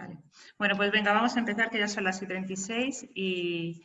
Vale. Bueno, pues venga, vamos a empezar, que ya son las y 36 y,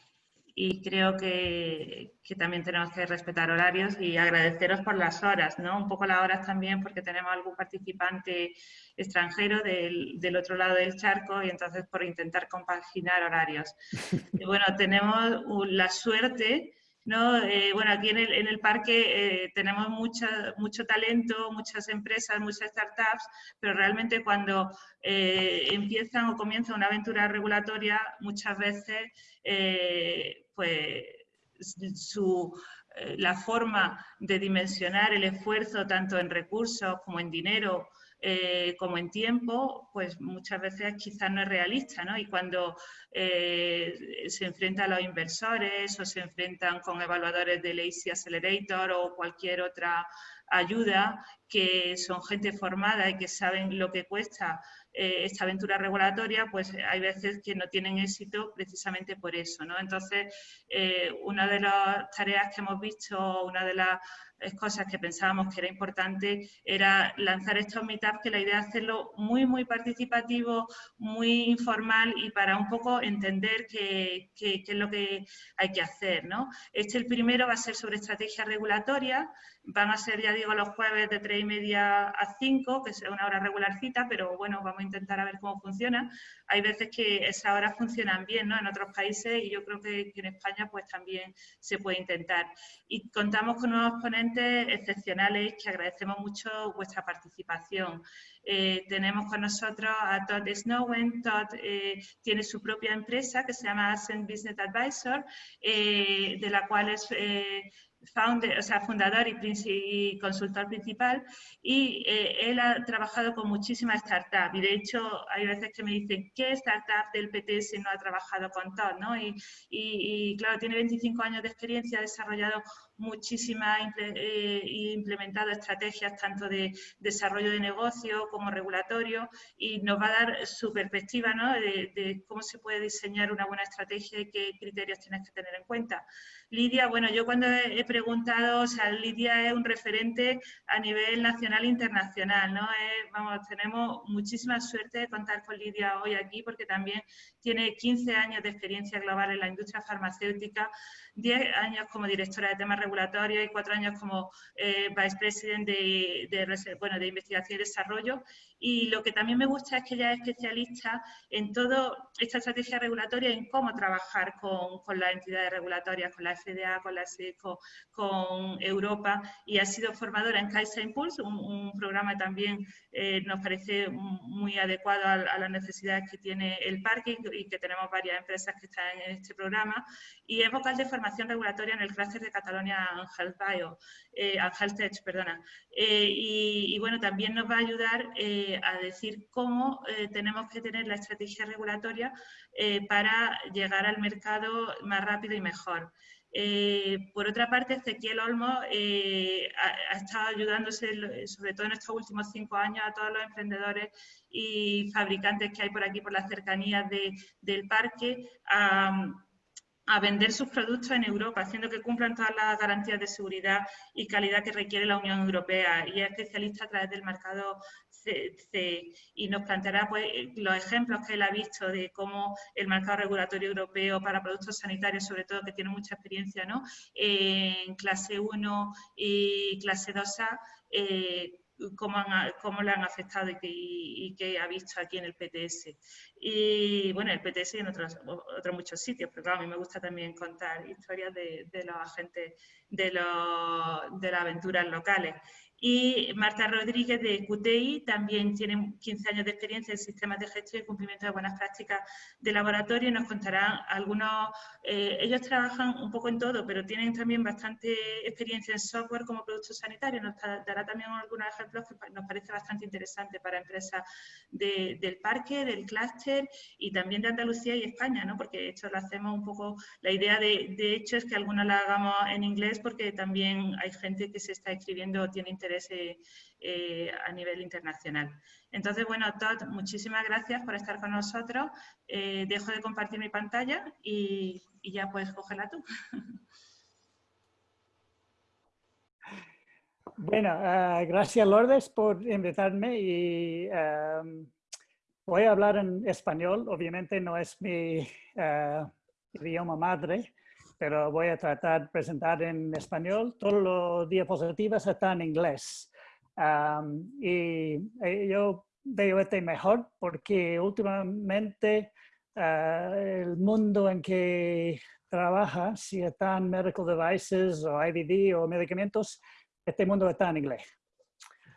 y creo que, que, también tenemos que respetar horarios y agradeceros por las horas, ¿no? Un poco las horas también porque tenemos algún participante extranjero del, del otro lado del charco y entonces por intentar compaginar horarios. Y bueno, tenemos la suerte ¿no? Eh, bueno, aquí en el, en el parque eh, tenemos mucho talento, muchas empresas, muchas startups, pero realmente cuando eh, empiezan o comienzan una aventura regulatoria, muchas veces pues, su, la forma de dimensionar el esfuerzo tanto en recursos como en dinero eh, como en tiempo, pues muchas veces quizás no es realista, ¿no? Y cuando eh, se enfrentan a los inversores o se enfrentan con evaluadores del AC Accelerator o cualquier otra ayuda, que son gente formada y que saben lo que cuesta eh, esta aventura regulatoria, pues hay veces que no tienen éxito precisamente por eso. ¿no? Entonces, una de las tareas que hemos visto, una de las cosas que pensábamos que era importante era lanzar estos meetups, que la idea es hacerlo muy, muy participativo, muy informal y para un poco entender qué, qué, es lo que hay que hacer. ¿no? Este, el primero, va a ser sobre estrategia regulatoria, van a ser, ya digo, los jueves de 3 y media a 5, que es una hora regularcita, pero bueno, vamos a intentar a ver cómo funciona. Hay veces que esas horas funcionan bien ¿no? en otros países y yo creo que, en España pues también se puede intentar. Y contamos con unos ponentes excepcionales que agradecemos mucho vuestra participación. Eh, tenemos con nosotros a Todd Snowen. Todd eh, tiene su propia empresa que se llama Ascent Business Advisor, eh, de la cual es founder, o sea, fundador y, consultor principal y eh, él ha trabajado con muchísimas startups y de hecho hay veces que me dicen ¿qué startup del PTS no ha trabajado con Todd? ¿no? Y, y, claro, tiene 25 años de experiencia, ha desarrollado muchísimas eh, implementado estrategias tanto de desarrollo de negocio como regulatorio y nos va a dar su perspectiva ¿no? de, cómo se puede diseñar una buena estrategia y qué criterios tienes que tener en cuenta. Lidia, bueno, yo cuando he preguntado, o sea, Lidia es un referente a nivel nacional e internacional, ¿no? vamos, tenemos muchísima suerte de contar con Lidia hoy aquí porque también tiene 15 años de experiencia global en la industria farmacéutica, 10 años como directora de temas regulatorios y 4 años como eh, Vice President de, de, bueno, de Investigación y Desarrollo. Y lo que también me gusta es que ella es especialista en toda esta estrategia regulatoria, en cómo trabajar con, con las entidades regulatorias, con la FDA, con la SECO, con Europa, y ha sido formadora en Kaiser Impulse, un, programa también eh, nos parece muy adecuado a, a, las necesidades que tiene el parque y que tenemos varias empresas que están en este programa, y es vocal de formación regulatoria en el clúster de Cataluña Health Bio, eh, Tech, perdona. Eh, y, bueno, también nos va a ayudar eh, a decir cómo eh, tenemos que tener la estrategia regulatoria para llegar al mercado más rápido y mejor. por otra parte, Ezequiel Olmo ha, estado ayudándose, sobre todo en estos últimos cinco años, a todos los emprendedores y fabricantes que hay por aquí, por las cercanías del parque, a vender sus productos en Europa, haciendo que cumplan todas las garantías de seguridad y calidad que requiere la Unión Europea y es especialista a través del mercado Y nos planteará pues, los ejemplos que él ha visto de cómo el mercado regulatorio europeo para productos sanitarios, sobre todo que tiene mucha experiencia ¿no? en clase 1 y clase 2A, cómo, cómo le han afectado y qué, ha visto aquí en el PTS. Y bueno, el PTS y en otros, otros muchos sitios, pero claro, a mí me gusta también contar historias de, de los agentes de, los, de las aventuras locales. Y Marta Rodríguez de QTI también tiene 15 años de experiencia en sistemas de gestión y cumplimiento de buenas prácticas de laboratorio nos contarán algunos, eh, ellos trabajan un poco en todo, pero tienen también bastante experiencia en software como productos sanitarios. Nos dará también algunos ejemplos que nos parece bastante interesante para empresas del parque, del clúster y también de Andalucía y España, ¿no? porque esto lo hacemos un poco, la idea de, de hecho es que algunos la hagamos en inglés porque también hay gente que se está escribiendo tiene interés eh, a nivel internacional. Entonces, bueno, Todd, muchísimas gracias por estar con nosotros. Eh, dejo de compartir mi pantalla y, ya puedes cogerla tú. Bueno, ah, gracias Lourdes por invitarme y voy a hablar en español, obviamente no es mi idioma madre, pero voy a tratar de presentar en español. Todos los diapositivas están en inglés. y eh, yo veo este mejor porque últimamente ah, el mundo en que trabaja, si están medical devices o IVD o medicamentos, este mundo está en inglés.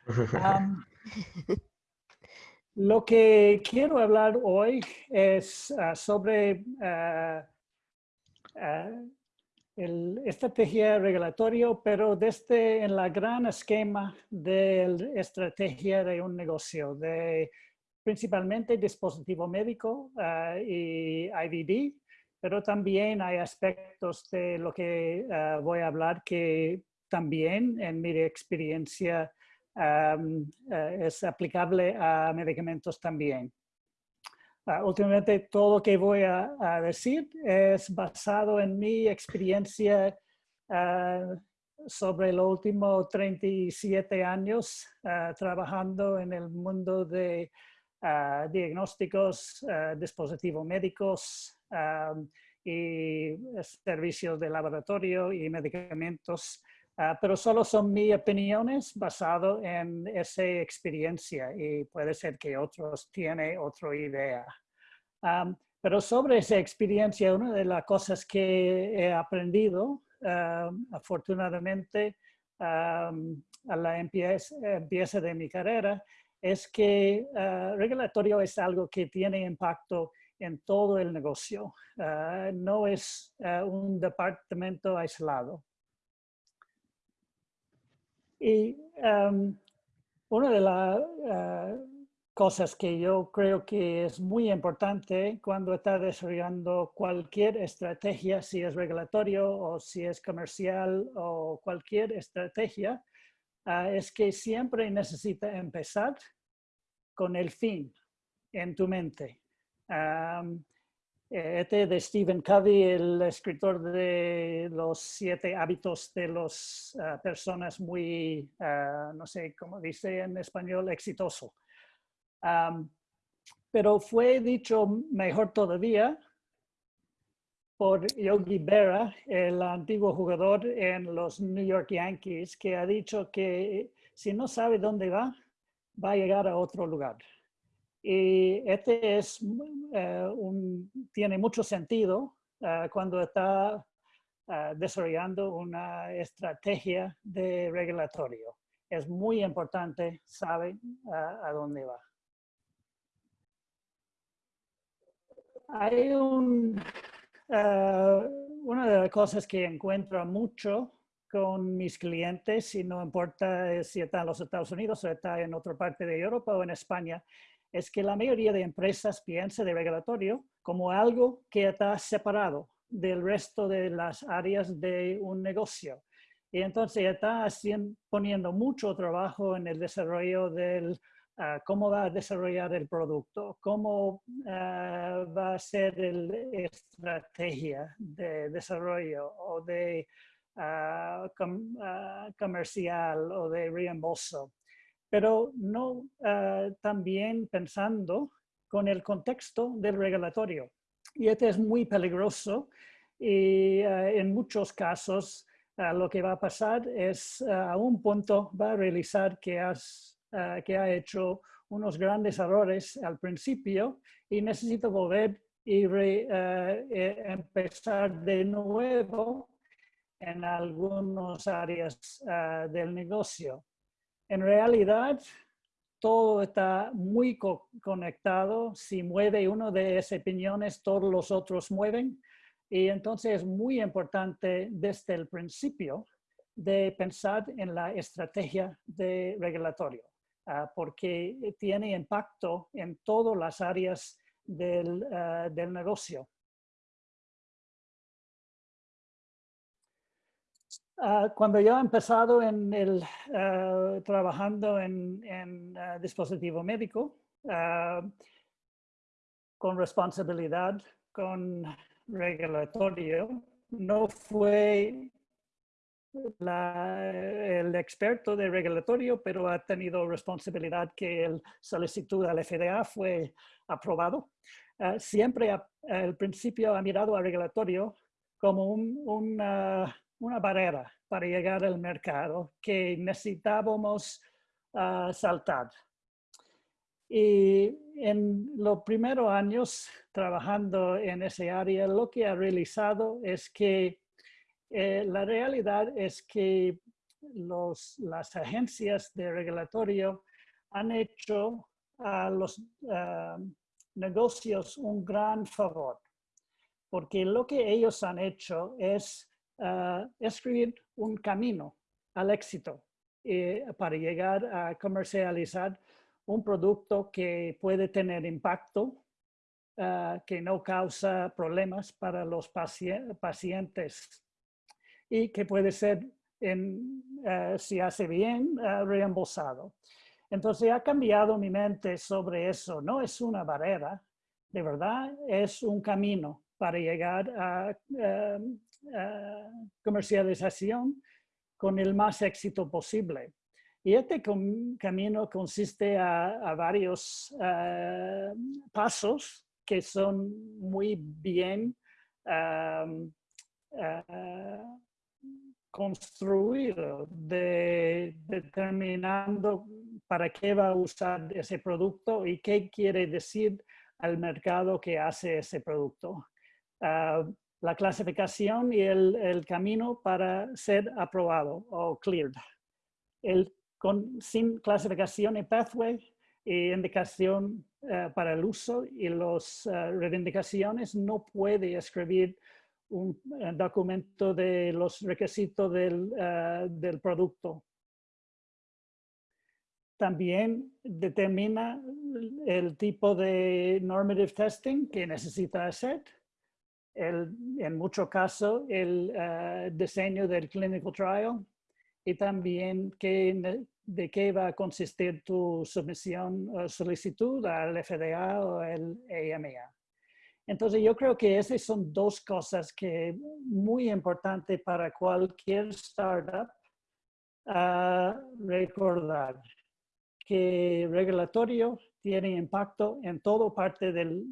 lo que quiero hablar hoy es ah, sobre ah, el estrategia regulatoria, pero desde en la gran esquema de la estrategia de un negocio, de principalmente dispositivo médico uh, y IVD, pero también hay aspectos de lo que uh, voy a hablar que también en mi experiencia um, uh, es aplicable a medicamentos también. Ah, últimamente todo lo que voy a, decir es basado en mi experiencia ah, sobre los últimos 37 años ah, trabajando en el mundo de diagnósticos, dispositivos médicos y servicios de laboratorio y medicamentos Ah, pero solo son mis opiniones basado en esa experiencia y puede ser que otros tienen otra idea. pero sobre esa experiencia, una de las cosas que he aprendido, afortunadamente, a la empieza, de mi carrera, es que uh, regulatorio es algo que tiene impacto en todo el negocio. Ah, no es un departamento aislado. Y em, una de las eh, cosas que yo creo que es muy importante cuando está desarrollando cualquier estrategia, si es regulatorio o si es comercial o cualquier estrategia, ah, es que siempre necesita empezar con el fin en tu mente. Este de Stephen Covey, el escritor de los siete hábitos de las ah, personas muy, ah, no sé cómo dice en español, exitoso. pero fue dicho mejor todavía por Yogi Berra, el antiguo jugador en los New York Yankees, que ha dicho que si no sabe dónde va, va a llegar a otro lugar. Y este es, eh, un, tiene mucho sentido eh, cuando está eh, desarrollando una estrategia de regulatorio. Es muy importante saber a dónde va. Hay un, una de las cosas que encuentro mucho con mis clientes, y no importa si está en los Estados Unidos o está en otra parte de Europa o en España, es que la mayoría de empresas piensa de regulatorio como algo que está separado del resto de las áreas de un negocio. Y entonces está poniendo mucho trabajo en el desarrollo del ah, cómo va a desarrollar el producto, cómo ah, va a ser la estrategia de desarrollo o de ah, comercial o de reembolso pero no uh, también pensando con el contexto del regulatorio. Y este es muy peligroso y uh, en muchos casos uh, lo que va a pasar es a un punto va a realizar que, has, que ha hecho unos grandes errores al principio y necesita volver y e empezar de nuevo en algunas áreas del negocio. En realidad, todo está muy conectado. Si mueve uno de esas opiniones, todos los otros mueven. Y entonces es muy importante desde el principio de pensar en la estrategia de regulatorio, ah, porque tiene impacto en todas las áreas del ah, negocio. Ah, cuando yo he empezado en el, ah, trabajando en, ah, dispositivo médico, con responsabilidad, con regulatorio, no fue el experto de regulatorio, pero ha tenido responsabilidad que el solicitud al FDA fue aprobado. Uh, siempre al principio ha mirado al regulatorio como una, una, barrera para llegar al mercado que necesitábamos uh, saltar. Y en los primeros años trabajando en ese área, lo que ha realizado es que eh, la realidad es que los, las agencias de regulatorio han hecho a los ah, negocios un gran favor, porque lo que ellos han hecho es ah, escribir un camino al éxito eh, para llegar a comercializar un producto que puede tener impacto, ah, que no causa problemas para los pacientes y que puede ser, eh, si hace bien, reembolsado. Entonces ha cambiado mi mente sobre eso. No es una barrera, de verdad es un camino para llegar a, em, comercialización con el más éxito posible. Y este camino consiste a, varios eh, pasos que son muy bien em, construido de, determinando para qué va a usar ese producto y qué quiere decir al mercado que hace ese producto. Ah, la clasificación y el, camino para ser aprobado o cleared. El, con, sin clasificación y pathway e indicación ah, para el uso y las uh, reivindicaciones no puede escribir un eh, documento de los requisitos del, del producto. También determina el tipo de normative testing que necesita hacer. El, en muchos casos, el uh, diseño del clinical trial y también que, de qué va a consistir tu submisión o solicitud al FDA o el AMA. Entonces yo creo que esas son dos cosas que muy importante para cualquier startup recordar que regulatorio tiene impacto en toda parte del,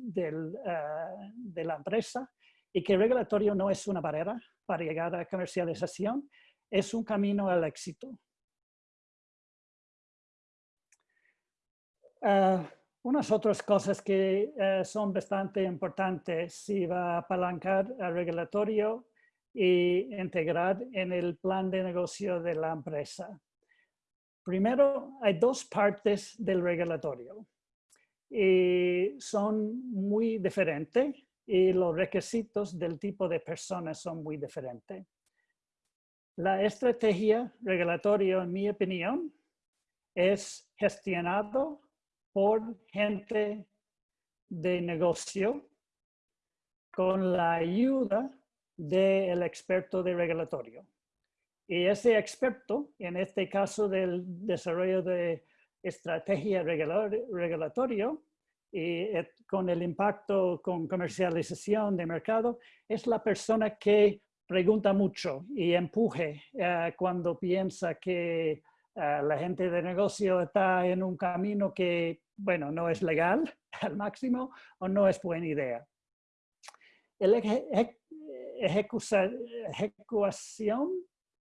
ah, de la empresa y que regulatorio no es una barrera para llegar a comercialización, es un camino al éxito. Ah, unas otras cosas que eh, son bastante importantes si va a apalancar el regulatorio y integrar en el plan de negocio de la empresa. Primero, hay dos partes del regulatorio y son muy diferentes y los requisitos del tipo de personas son muy diferentes. La estrategia regulatoria, en mi opinión, es gestionado por gente de negocio con la ayuda del experto de regulatorio. Y ese experto, en este caso del desarrollo de estrategia regulatorio y eh, con el impacto con comercialización de mercado, es la persona que pregunta mucho y empuje eh, cuando piensa que eh, la gente de negocio está en un camino que bueno, no es legal al máximo o no es buena idea. La ejecución,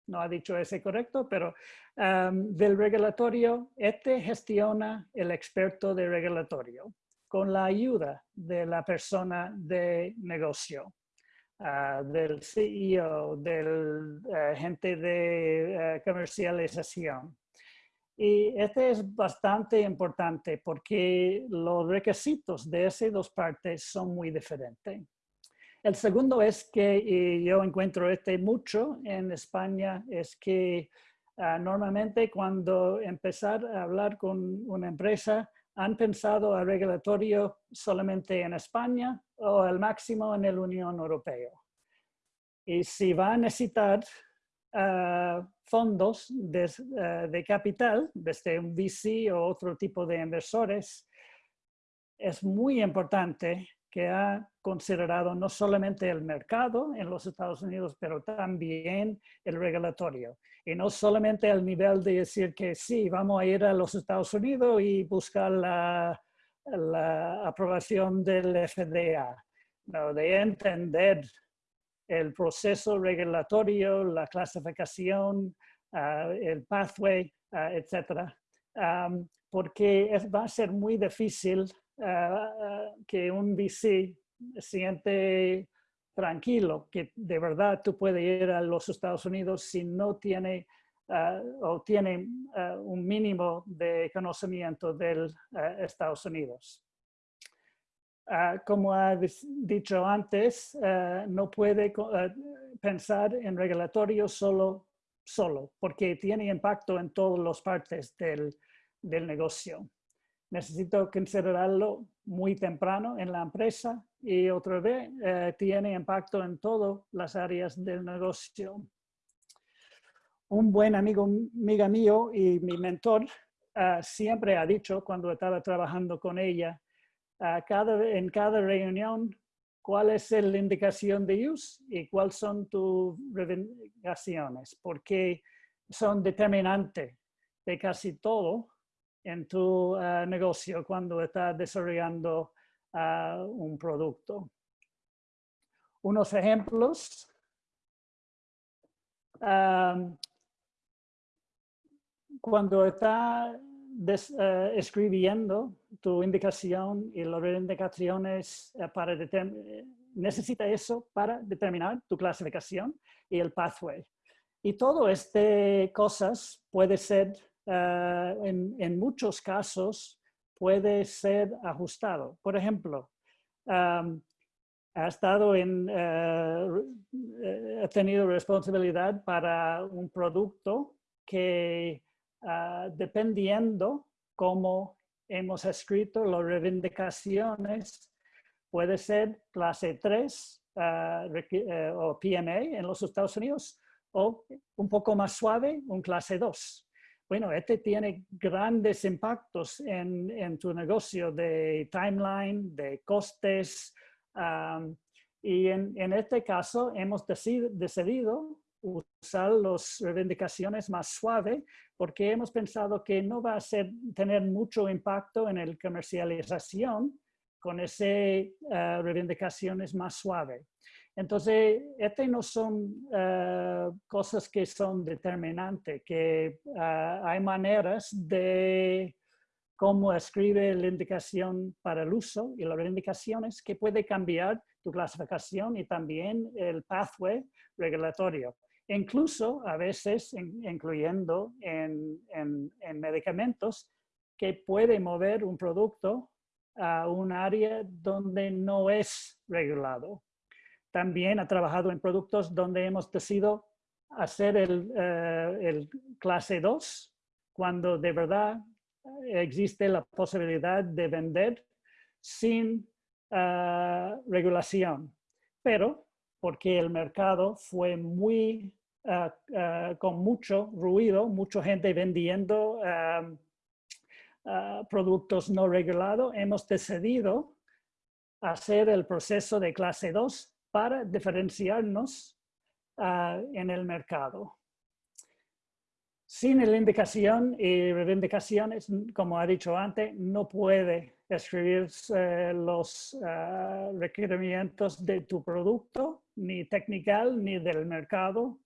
no ha dicho ese correcto, pero del regulatorio, este gestiona el experto de regulatorio con la ayuda de la persona de negocio, ah, del CEO, del uh, gente de uh, comercialización. Y este es bastante importante porque los requisitos de esas dos partes son muy diferentes. El segundo es que yo encuentro este mucho en España, es que ah, normalmente cuando empezar a hablar con una empresa, han pensado a regulatorio solamente en España o al máximo en la Unión Europea. Y si va a necesitar fondos eh, de, capital, desde un VC o otro tipo de inversores, es muy importante que ha considerado no solamente el mercado en los Estados Unidos, pero también el regulatorio. Y no solamente al nivel de decir que sí, vamos a ir a los Estados Unidos y buscar la, aprobación del FDA, no, de entender el proceso regulatorio, la clasificación, ah, el pathway, uh, etcétera, porque va a ser muy difícil ah, que un VC siente tranquilo que de verdad tú puedes ir a los Estados Unidos si no tiene o tiene un mínimo de conocimiento del Estados Unidos. Ah, como ha dicho antes, ah, no puede ah, pensar en regulatorio solo, solo, porque tiene impacto en todas las partes del, del negocio. Necesito considerarlo muy temprano en la empresa y otra vez eh, tiene impacto en todas las áreas del negocio. Un buen amigo, mío y mi mentor siempre ha dicho cuando estaba trabajando con ella cada, en cada reunión cuál es la indicación de use y cuáles son tus reivindicaciones, porque son determinantes de casi todo en tu ah, negocio cuando estás desarrollando ah, un producto. Unos ejemplos. cuando está eh, escribiendo tu indicación y las indicaciones para necesita eso para determinar tu clasificación y el pathway. Y todo este cosas puede ser, en, muchos casos, puede ser ajustado. Por ejemplo, ha estado en, ha tenido responsabilidad para un producto que Ah, dependiendo cómo hemos escrito las reivindicaciones, puede ser clase 3 ah, eh, o PMA en los Estados Unidos o un poco más suave, un clase 2. Bueno, este tiene grandes impactos en, tu negocio de timeline, de costes, y en, en, este caso hemos decidido usar las reivindicaciones más suaves porque hemos pensado que no va a ser, tener mucho impacto en la comercialización con esas eh, reivindicaciones más suaves. Entonces, estas no son eh, cosas que son determinantes, que eh, hay maneras de cómo escribe la indicación para el uso y las reivindicaciones que puede cambiar tu clasificación y también el pathway regulatorio incluso a veces incluyendo en, medicamentos que puede mover un producto a un área donde no es regulado. También ha trabajado en productos donde hemos decidido hacer el, eh, clase 2 cuando de verdad existe la posibilidad de vender sin eh, regulación. Pero porque el mercado fue muy ah, con mucho ruido, mucha gente vendiendo productos no regulados, hemos decidido hacer el proceso de clase 2 para diferenciarnos en el mercado. Sin la indicación y reivindicaciones, como ha dicho antes, no puede escribir los requerimientos de tu producto, ni técnico, ni del mercado,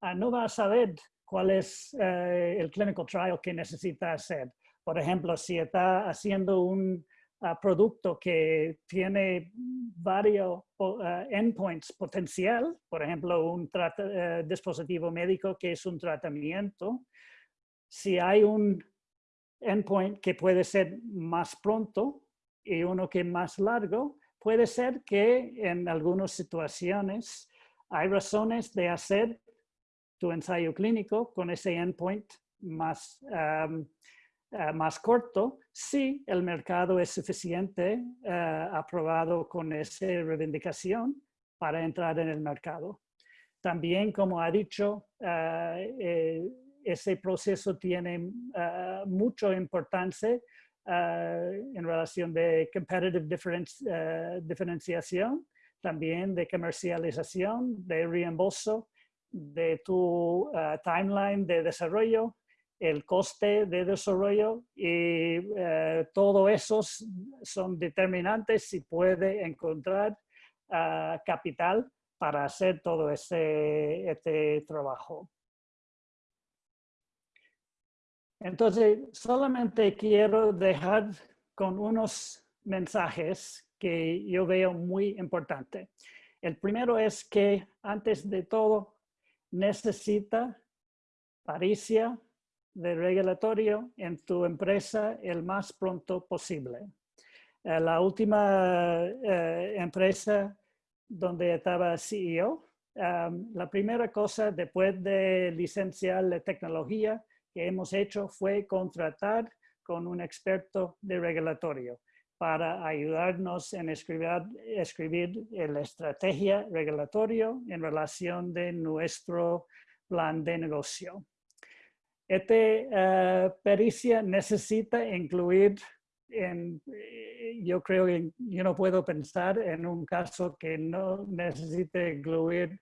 Ah, no va a saber cuál es eh, el clinical trial que necesita hacer. Por ejemplo, si está haciendo un producto que tiene varios ah, endpoints potencial, por ejemplo, un eh, dispositivo médico que es un tratamiento, si hay un endpoint que puede ser más pronto y uno que más largo, puede ser que en algunas situaciones hay razones de hacer tu ensayo clínico con ese endpoint más, eh, más corto si el mercado es suficiente eh, aprobado con esa reivindicación para entrar en el mercado. También, como ha dicho, eh, ese proceso tiene mucha importancia en relación de competitive diferenciación, también de comercialización, de reembolso, de tu timeline de desarrollo, el coste de desarrollo y eh, todo esos son determinantes si puede encontrar ah, capital para hacer todo ese, este trabajo. Entonces, solamente quiero dejar con unos mensajes que yo veo muy importantes. El primero es que antes de todo necesita paricia, de regulatorio en tu empresa el más pronto posible. Eh, la última eh, empresa donde estaba CEO, la primera cosa después de licenciar la tecnología que hemos hecho fue contratar con un experto de regulatorio para ayudarnos en escribir, escribir la estrategia regulatorio en relación de nuestro plan de negocio. Esta eh, pericia necesita incluir, en, eh, yo creo que yo no puedo pensar en un caso que no necesite incluir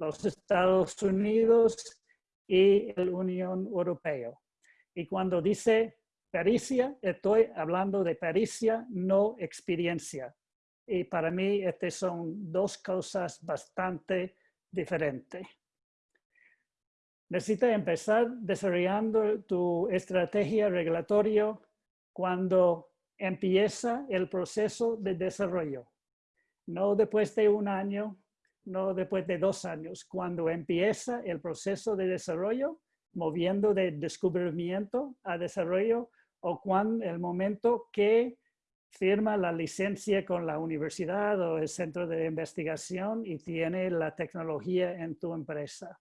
los Estados Unidos y la Unión Europea. Y cuando dice pericia, estoy hablando de pericia, no experiencia. Y para mí, estas son dos cosas bastante diferentes. Necesitas empezar desarrollando tu estrategia regulatoria cuando empieza el proceso de desarrollo. No después de un año, no después de dos años. Cuando empieza el proceso de desarrollo, moviendo de descubrimiento a desarrollo, o cuando el momento que firma la licencia con la universidad o el centro de investigación y tiene la tecnología en tu empresa.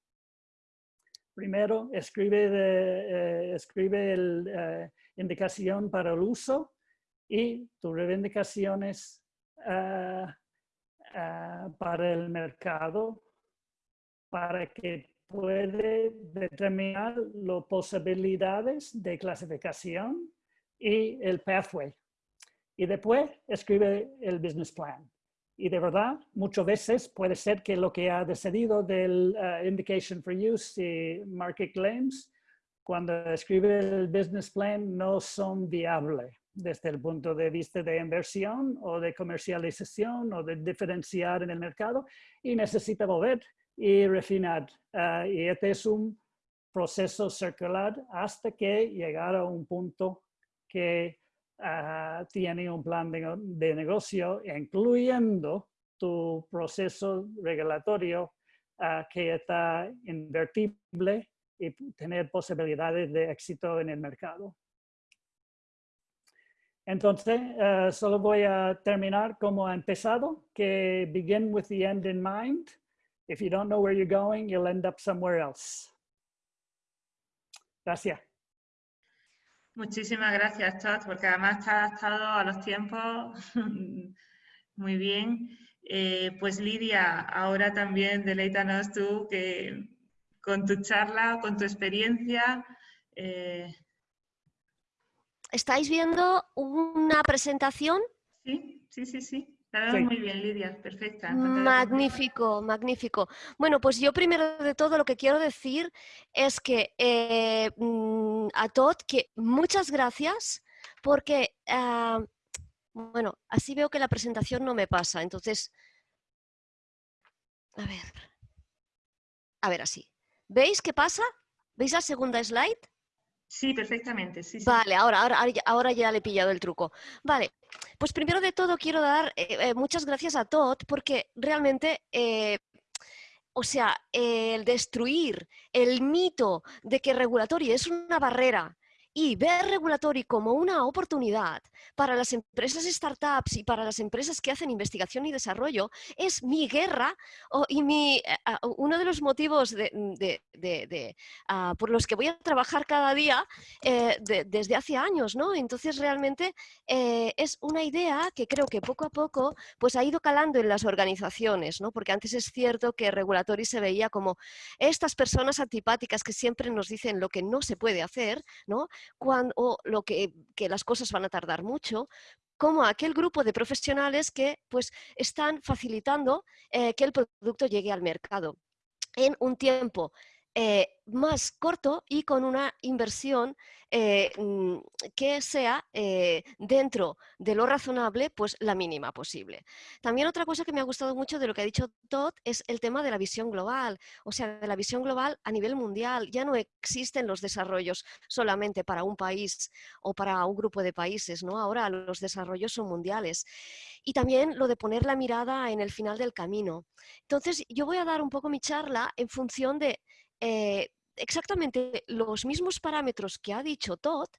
Primero, escribe, eh, escribe la eh, indicación para el uso y tus reivindicaciones ah, para el mercado para que puede determinar las posibilidades de clasificación y el pathway. Y después escribe el business plan. Y de verdad, muchas veces puede ser que lo que ha decidido del uh, Indication for Use y Market Claims, cuando escribe el business plan, no son viables desde el punto de vista de inversión o de comercialización o de diferenciar en el mercado y necesita volver y refinar. Uh, y este es un proceso circular hasta que llegara a un punto que Ah, tiene un plan de, negocio, incluyendo tu proceso regulatorio ah, que está invertible y tener posibilidades de éxito en el mercado. Entonces, ah, solo voy a terminar como ha empezado, que begin with the end in mind. If you don't know where you're going, you'll end up somewhere else. Gracias. Muchísimas gracias, Todd, porque además está adaptado a los tiempos muy bien. Eh, pues Lidia, ahora también deleítanos tú que con tu charla, con tu experiencia. Eh, ¿Estáis viendo una presentación? Sí, sí, sí, sí muy bien, Lidia, perfecta. Magnífico, magnífico. Bueno, pues yo primero de todo lo que quiero decir es que eh, mm, a Todd, que muchas gracias porque, ah, bueno, así veo que la presentación no me pasa, entonces, a ver, a ver así. ¿Veis qué pasa? ¿Veis la segunda slide? Sí, perfectamente. Sí, Vale, ahora, ahora, ahora ya le he pillado el truco. Vale, pues primero de todo quiero dar eh, eh, muchas gracias a Todd porque realmente eh, o sea, el destruir el mito de que regulatorio es una barrera y ver regulatory como una oportunidad para las empresas startups y para las empresas que hacen investigación y desarrollo es mi guerra y mi, eh, uno de los motivos de, ah, por los que voy a trabajar cada día eh, desde hace años. ¿no? Entonces realmente eh, es una idea que creo que poco a poco pues, ha ido calando en las organizaciones, ¿no? porque antes es cierto que regulatory se veía como estas personas antipáticas que siempre nos dicen lo que no se puede hacer, ¿no? Cuando, o lo que, que las cosas van a tardar mucho, como aquel grupo de profesionales que pues, están facilitando eh, que el producto llegue al mercado en un tiempo eh, más corto y con una inversión eh, mm, que sea eh, dentro de lo razonable, pues la mínima posible. También otra cosa que me ha gustado mucho de lo que ha dicho Todd es el tema de la visión global, o sea, de la visión global a nivel mundial. Ya no existen los desarrollos solamente para un país o para un grupo de países, ¿no? Ahora los desarrollos son mundiales. Y también lo de poner la mirada en el final del camino. Entonces, yo voy a dar un poco mi charla en función de eh, exactamente los mismos parámetros que ha dicho Todd,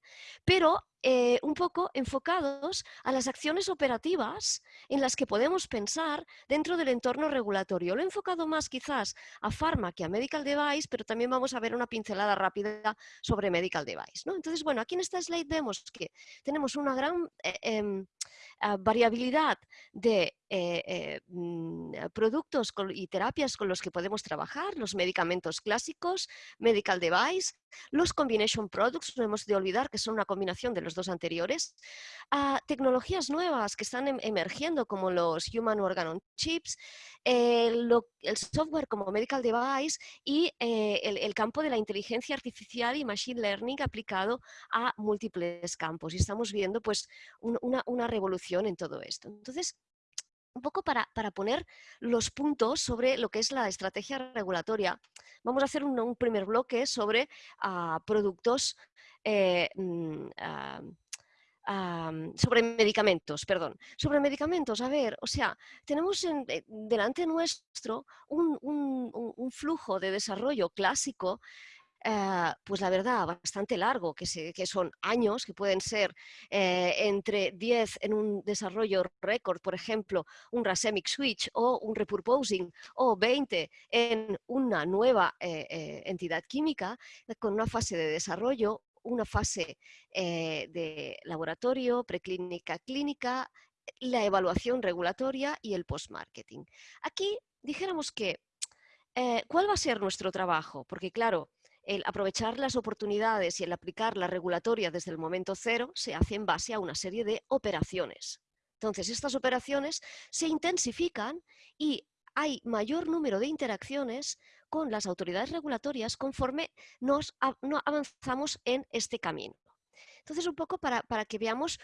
pero eh, un poco enfocados a las acciones operativas en las que podemos pensar dentro del entorno regulatorio. Lo he enfocado más quizás a pharma que a medical device, pero también vamos a ver una pincelada rápida sobre medical device. ¿no? Entonces, bueno, aquí en esta slide vemos que tenemos una gran eh, ah, variabilidad de eh, mm, productos y terapias con los que podemos trabajar, los medicamentos clásicos, medical device, los combination products, no hemos de olvidar que son una combinación de los dos anteriores. a tecnologías nuevas que están em, emergiendo como los Human Organ on Chips, el, software como Medical Device y eh, el, campo de la inteligencia artificial y Machine Learning aplicado a múltiples campos. Y estamos viendo pues una, una revolución en todo esto. Entonces, un poco para, poner los puntos sobre lo que es la estrategia regulatoria. Vamos a hacer un, primer bloque sobre ah, productos, eh, mm, ah, sobre medicamentos, perdón. Sobre medicamentos, a ver, o sea, tenemos eh, delante nuestro un, un, flujo de desarrollo clásico eh, pues la verdad, bastante largo, que, son años, que pueden ser eh, entre 10 en un desarrollo récord, por ejemplo, un Racemic Switch o un Repurposing, o 20 en una nueva eh, entidad química con una fase de desarrollo, una fase de laboratorio, preclínica, clínica, la evaluación regulatoria y el post-marketing. Aquí dijéramos que, ¿cuál va a ser nuestro trabajo? Porque claro, el aprovechar las oportunidades y el aplicar la regulatoria desde el momento cero se hace en base a una serie de operaciones. Entonces, estas operaciones se intensifican y hay mayor número de interacciones con las autoridades regulatorias conforme nos avanzamos en este camino. Entonces, un poco para, que veamos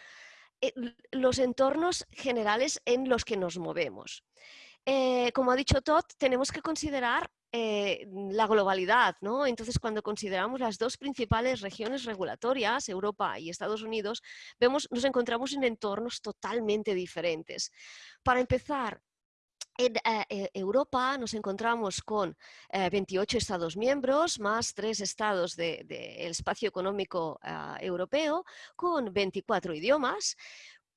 eh, los entornos generales en los que nos movemos. Eh, como ha dicho Todd, tenemos que considerar eh, la globalidad, ¿no? Entonces, cuando consideramos las dos principales regiones regulatorias, Europa y Estados Unidos, vemos, nos encontramos en entornos totalmente diferentes. Para empezar, en eh, eh, Europa nos encontramos con 28 Estados miembros, más tres estados del espacio económico ah, europeo, con 24 idiomas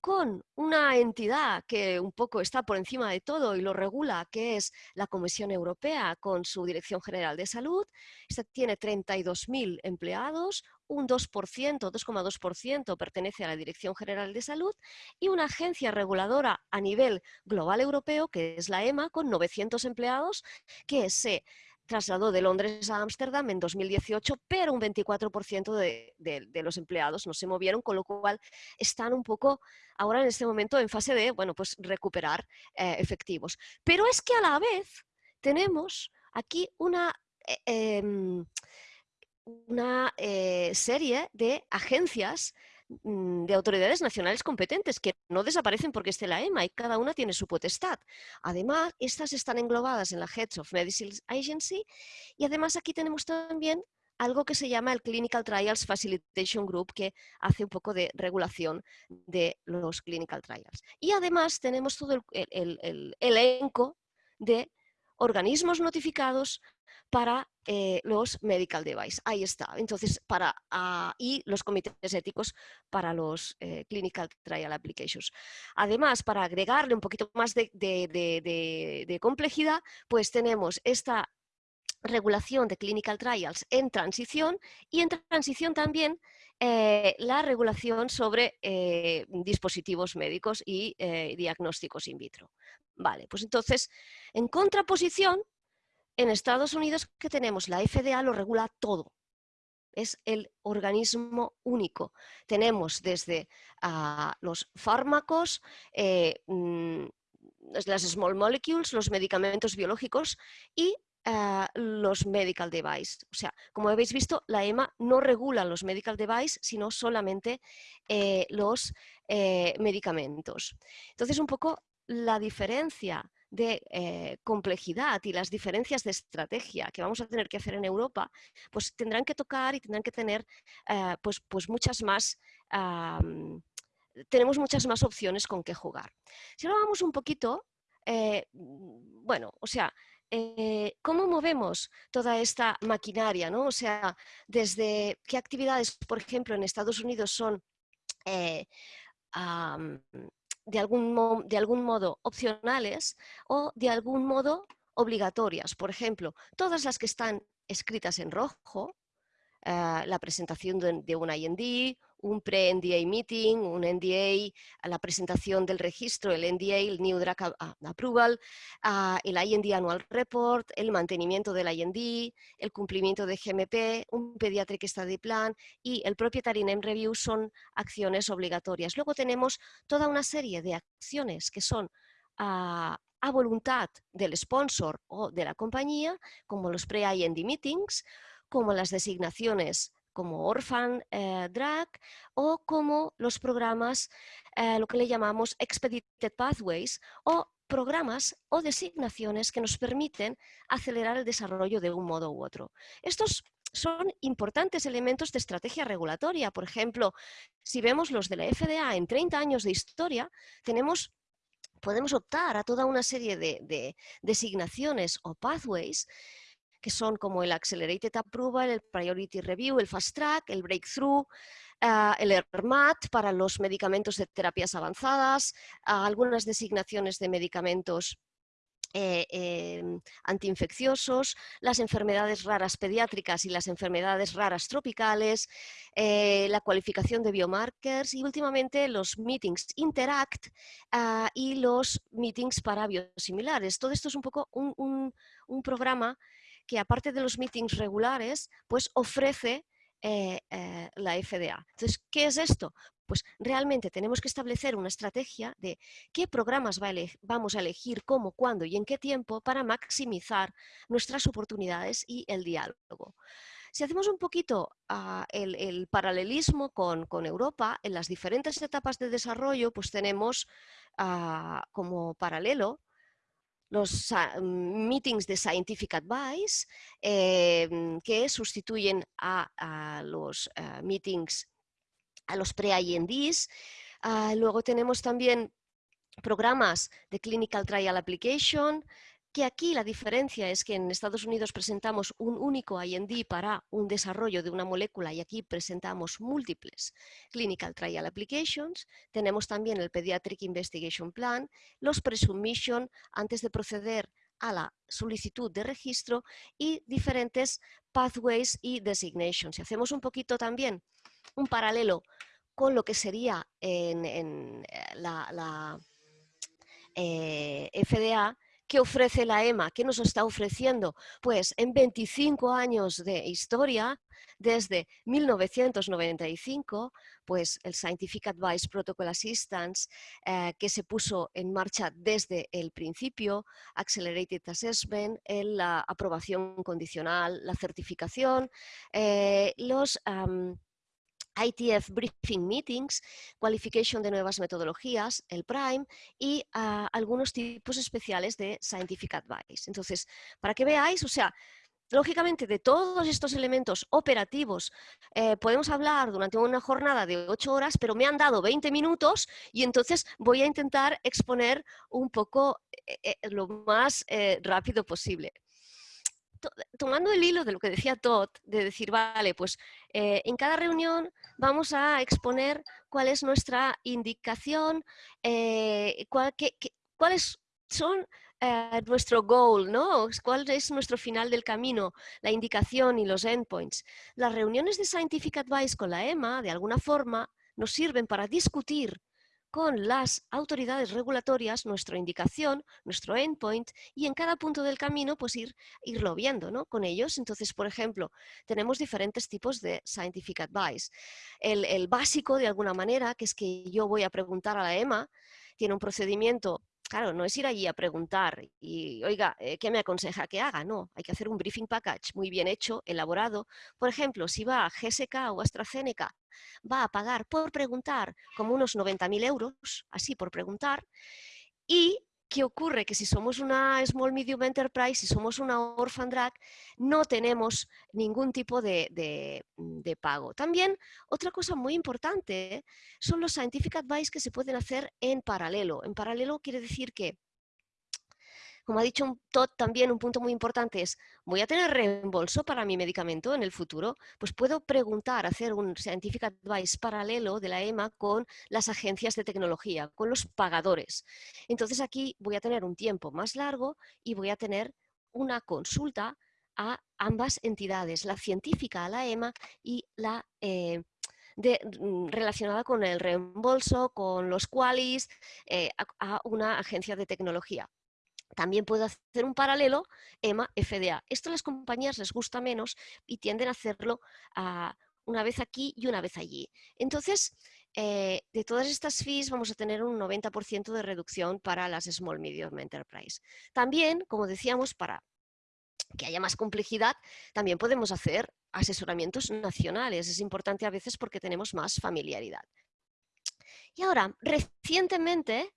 con una entidad que un poco está por encima de todo y lo regula, que es la Comisión Europea con su Dirección General de Salud. Esta tiene 32.000 empleados, un 2%, 2,2% pertenece a la Dirección General de Salud y una agencia reguladora a nivel global europeo, que es la EMA, con 900 empleados, que se trasladó de Londres a Ámsterdam en 2018, pero un 24% de, los empleados no se movieron, con lo cual están un poco ahora en este momento en fase de, bueno, pues recuperar eh, efectivos. Pero es que a la vez tenemos aquí una... Eh, em, una eh, serie de agencias de autoridades nacionales competentes que no desaparecen porque esté la EMA y cada una tiene su potestad. Además, estas están englobadas en la Heads of Medicine Agency y además aquí tenemos también algo que se llama el Clinical Trials Facilitation Group, que hace un poco de regulación de los clinical trials. Y además tenemos todo el elenco de organismos notificados para eh, los medical device. Ahí está. Entonces, para, ah, y los comités éticos para los eh, clinical trial applications. Además, para agregarle un poquito más de, complejidad, pues tenemos esta regulación de clinical trials en transición y en transición también eh, la regulación sobre dispositivos médicos y diagnósticos in vitro. Vale, pues entonces, en contraposición, en Estados Unidos que tenemos la FDA lo regula todo. es el organismo único. Tenemos desde ah, los fármacos, eh, mm, las small molecules, los medicamentos biológicos y ah, los medical devices. O sea, como habéis visto, la EMA no regula los medical devices, sino solamente eh, los eh, medicamentos. Entonces, un poco la diferencia de eh, complejidad y las diferencias de estrategia que vamos a tener que hacer en Europa, pues tendrán que tocar y tendrán que tener pues, pues muchas más tenemos muchas más opciones con qué jugar. Si ahora vamos un poquito, eh, bueno, o sea, eh, ¿cómo movemos toda esta maquinaria? ¿no? O sea, desde qué actividades, por ejemplo, en Estados Unidos son eh, de, algún de algún modo opcionales o de algún modo obligatorias. Por ejemplo, todas las que están escritas en rojo, la presentación de, de un IND, un pre-NDA meeting, un NDA, la presentación del registro, el NDA, el New Drug Approval, el IND Annual Report, el mantenimiento del IND, el cumplimiento de GMP, un Pediatric Study Plan y el Proprietary Name Review son acciones obligatorias. Luego tenemos toda una serie de acciones que son a voluntad del sponsor o de la compañía, como los pre-IND meetings, como las designaciones como Orphan eh, Drug o como los programas, eh, lo que le llamamos Expedited Pathways o programas o designaciones que nos permiten acelerar el desarrollo de un modo u otro. Estos son importantes elementos de estrategia regulatoria. Por ejemplo, si vemos los de la FDA en 30 años de historia, tenemos podemos optar a toda una serie de designaciones o pathways que son como el Accelerated Approval, el Priority Review, el Fast Track, el Breakthrough, ah, el ERMAT para los medicamentos de terapias avanzadas, ah, algunas designaciones de medicamentos eh, em, antiinfecciosos, las enfermedades raras pediátricas y las enfermedades raras tropicales, eh, la cualificación de biomarkers y últimamente los meetings Interact ah, y los meetings para biosimilares. Todo esto es un poco un, un programa que aparte de los meetings regulares, pues ofrece eh, eh, la FDA. Entonces, ¿qué es esto? Pues realmente tenemos que establecer una estrategia de qué programas vamos a elegir, cómo, cuándo y en qué tiempo para maximizar nuestras oportunidades y el diálogo. Si hacemos un poquito ah, el, paralelismo con, Europa, en las diferentes etapas de desarrollo, pues tenemos ah, como paralelo los meetings de Scientific Advice em, que sustituyen a, los eh, meetings, a los pre-INDs. Ah, luego tenemos también programas de Clinical Trial Application, que aquí la diferencia es que en Estados Unidos presentamos un único IND para un desarrollo de una molécula y aquí presentamos múltiples Clinical Trial Applications. Tenemos también el Pediatric Investigation Plan, los Presubmission antes de proceder a la solicitud de registro y diferentes pathways y designations. Si hacemos un poquito también un paralelo con lo que sería en, eh, la, FDA, ¿Qué ofrece la EMA? ¿Qué nos está ofreciendo? Pues en 25 años de historia, desde 1995, pues el Scientific Advice Protocol Assistance, eh, que se puso en marcha desde el principio, Accelerated Assessment, la aprobación condicional, la certificación, eh, los... ITF Briefing Meetings, cualificación de nuevas metodologías, el Prime y ah, algunos tipos especiales de Scientific Advice. Entonces, para que veáis, o sea, lógicamente de todos estos elementos operativos eh, podemos hablar durante una jornada de 8 horas, pero me han dado 20 minutos y entonces voy a intentar exponer un poco eh, eh, lo más rápido posible tomando el hilo de lo que decía Todd, de decir, vale, pues eh, en cada reunión vamos a exponer cuál es nuestra indicación, eh, cuáles son eh, nuestro goal, ¿no? cuál es nuestro final del camino, la indicación y los endpoints. Las reuniones de Scientific Advice con la EMA, de alguna forma, nos sirven para discutir con las autoridades regulatorias nuestra indicación, nuestro endpoint y en cada punto del camino pues ir, irlo viendo ¿no? con ellos. Entonces, por ejemplo, tenemos diferentes tipos de scientific advice. El, el básico, de alguna manera, que es que yo voy a preguntar a la EMA, tiene un procedimiento Claro, no es ir allí a preguntar y, oiga, eh, ¿qué me aconseja que haga? No, hay que hacer un briefing package muy bien hecho, elaborado. Por ejemplo, si va a GSK o AstraZeneca, va a pagar por preguntar como unos 90.000 euros, así por preguntar, y ¿Qué ocurre? Que si somos una Small Medium Enterprise, si somos una Orphan Drag, no tenemos ningún tipo de, de, pago. También, otra cosa muy importante son los Scientific Advice que se pueden hacer en paralelo. En paralelo quiere decir que como ha dicho Todd, también un punto muy importante es, ¿voy a tener reembolso para mi medicamento en el futuro? Pues puedo preguntar, hacer un scientific advice paralelo de la EMA con las agencias de tecnología, con los pagadores. Entonces aquí voy a tener un tiempo más largo y voy a tener una consulta a ambas entidades, la científica a la EMA y la eh, mm, relacionada con el reembolso, con los qualis, eh, a, una agencia de tecnología. También puedo hacer un paralelo EMA-FDA. Esto a las compañías les gusta menos y tienden a hacerlo ah, una vez aquí y una vez allí. Entonces, eh, de todas estas fees vamos a tener un 90% de reducción para las Small Medium Enterprise. También, como decíamos, para que haya más complejidad, también podemos hacer asesoramientos nacionales. Es importante a veces porque tenemos más familiaridad. Y ahora, recientemente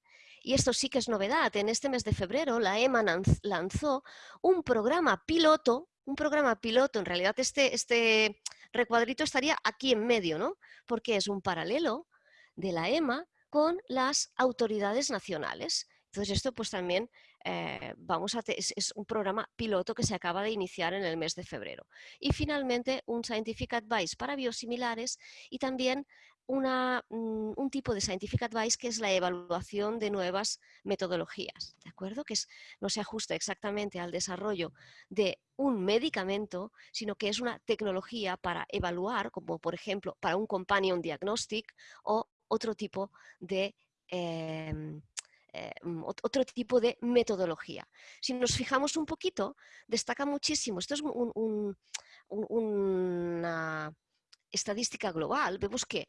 y esto sí que es novedad, en este mes de febrero la EMA lanzó un programa piloto, un programa piloto, en realidad este, este recuadrito estaría aquí en medio, ¿no? Porque es un paralelo de la EMA con las autoridades nacionales. Entonces esto pues también eh, vamos a es, es, un programa piloto que se acaba de iniciar en el mes de febrero. Y finalmente un Scientific Advice para biosimilares y también Mm, un tipo de scientific advice que es la evaluación de nuevas metodologías, ¿de acuerdo? Que no se ajusta exactamente al desarrollo de un medicamento, sino que es una tecnología para evaluar, como por ejemplo para un companion diagnostic o otro tipo de... Em, eh, mm, otro tipo de metodología. Si nos fijamos un poquito, destaca muchísimo, esto es una estadística global, vemos que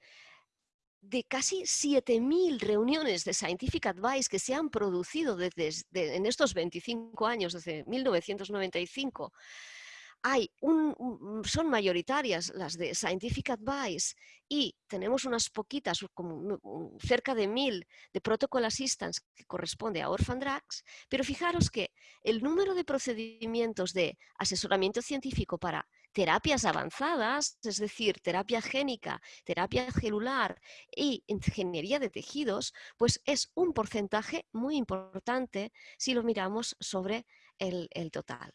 de casi 7.000 reuniones de Scientific Advice que se han producido desde, en estos 25 años, desde 1995, hay un, son mayoritarias las de Scientific Advice y tenemos unas poquitas, cerca de mil de Protocol Assistance que corresponde a Orphan Drugs, pero fijaros que el número de procedimientos de asesoramiento científico para terapias avanzadas, es decir, terapia génica, terapia celular y ingeniería de tejidos, pues es un porcentaje muy importante si lo miramos sobre el, total.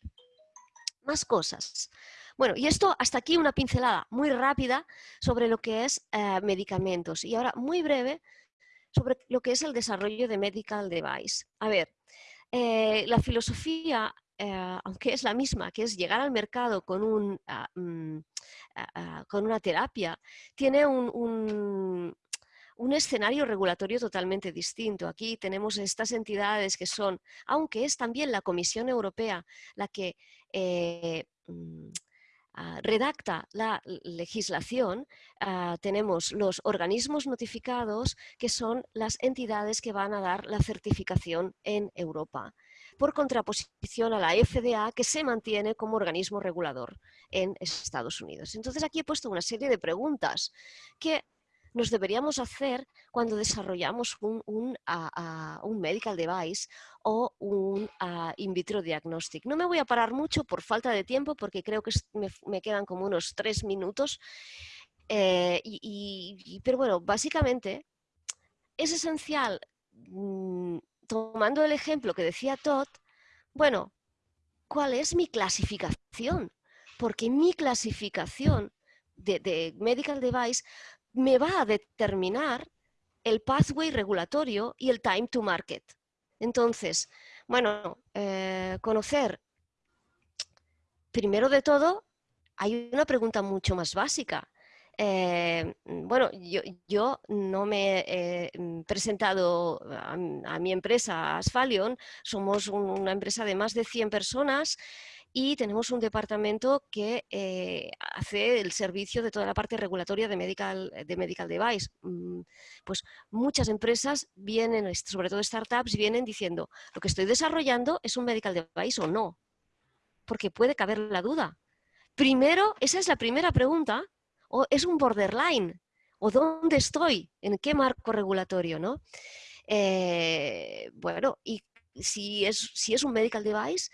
Más cosas. Bueno, y esto hasta aquí una pincelada muy rápida sobre lo que es eh, medicamentos. Y ahora muy breve sobre lo que es el desarrollo de medical device. A ver, eh, la filosofía eh, aunque es la misma, que es llegar al mercado con, ah, mm, ah, ah, una terapia, tiene un, escenario regulatorio totalmente distinto. Aquí tenemos estas entidades que son, aunque es también la Comisión Europea la que eh, mm, redacta la legislación, tenemos los organismos notificados que son las entidades que van a dar la certificación en Europa por contraposición a la FDA que se mantiene como organismo regulador en Estados Unidos. Entonces aquí he puesto una serie de preguntas que nos deberíamos hacer cuando desarrollamos un, medical device o un in vitro diagnostic. No me voy a parar mucho por falta de tiempo porque creo que me, quedan como unos tres minutos. Eh, pero bueno, básicamente es esencial mm, tomando el ejemplo que decía Todd, bueno, ¿cuál es mi clasificación? Porque mi clasificación de, medical device me va a determinar el pathway regulatorio y el time to market. Entonces, bueno, eh, conocer, primero de todo, hay una pregunta mucho más básica. Eh, bueno, yo, no me he mm, presentado a, mi empresa, Asphalion, somos una empresa de más de 100 personas y tenemos un departamento que eh, hace el servicio de toda la parte regulatoria de medical, de medical device. Mm, pues muchas empresas vienen, sobre todo startups, vienen diciendo, lo que estoy desarrollando es un medical device o no, porque puede caber la duda. Primero, esa es la primera pregunta o es un borderline, o dónde estoy, en qué marco regulatorio, ¿no? Eh, bueno, y si es, si es un medical device,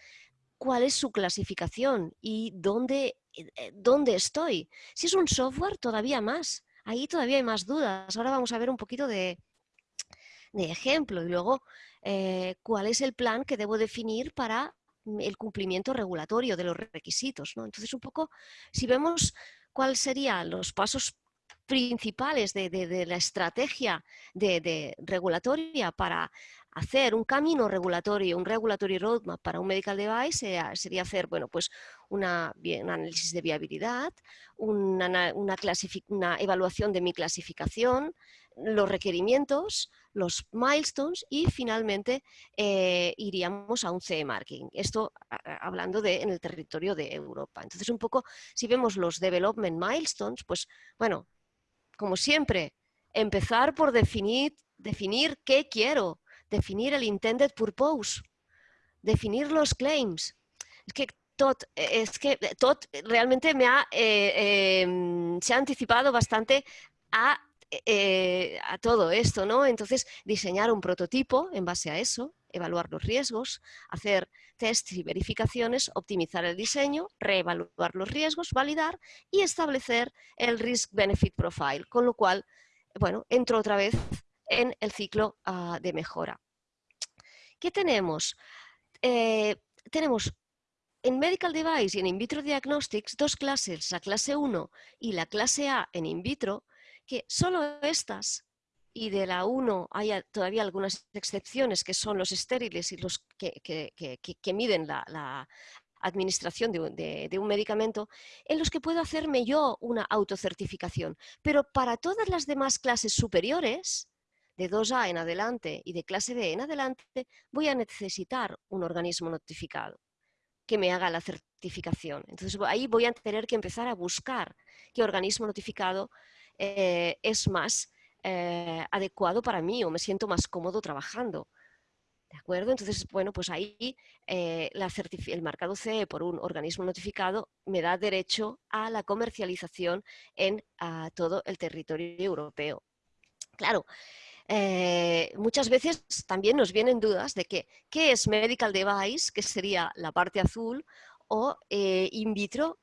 ¿cuál es su clasificación y dónde, eh, dónde estoy? Si es un software, todavía más. Ahí todavía hay más dudas. Ahora vamos a ver un poquito de, de ejemplo y luego eh, cuál es el plan que debo definir para el cumplimiento regulatorio de los requisitos. ¿no? Entonces, un poco, si vemos cuáles serían los pasos principales de, la estrategia de, regulatoria para hacer un camino regulatorio, un regulatory roadmap para un medical device sería, hacer bueno, pues una, un análisis de viabilidad, una, una evaluación de mi clasificación, los requerimientos, los milestones y finalmente eh, iríamos a un CE marking. Esto hablando de en el territorio de Europa. Entonces un poco, si vemos los development milestones, pues bueno, como siempre, empezar por definir, definir qué quiero, definir el intended purpose, definir los claims. Es que Todd, es que realmente me ha, eh, em, se ha anticipado bastante a eh, a todo esto, ¿no? Entonces, diseñar un prototipo en base a eso, evaluar los riesgos, hacer tests y verificaciones, optimizar el diseño, reevaluar los riesgos, validar y establecer el Risk-Benefit Profile, con lo cual, bueno, entro otra vez en el ciclo ah, de mejora. ¿Qué tenemos? Eh, tenemos en Medical Device y en In Vitro Diagnostics dos clases, la clase 1 y la clase A en in vitro, que solo estas, y de la 1 hay todavía algunas excepciones que son los estériles y los que, miden la, administración de, de, un medicamento, en los que puedo hacerme yo una autocertificación. Pero para todas las demás clases superiores, de 2A en adelante y de clase B en adelante, voy a necesitar un organismo notificado que me haga la certificación. Entonces ahí voy a tener que empezar a buscar qué organismo notificado eh, es más eh, adecuado para mí o me siento más cómodo trabajando. ¿De acuerdo? Entonces, bueno, pues ahí eh, el marcado CE por un organismo notificado me da derecho a la comercialización en todo el territorio europeo. Claro, muchas veces también nos vienen dudas de que, qué es medical device, que sería la parte azul, o in vitro,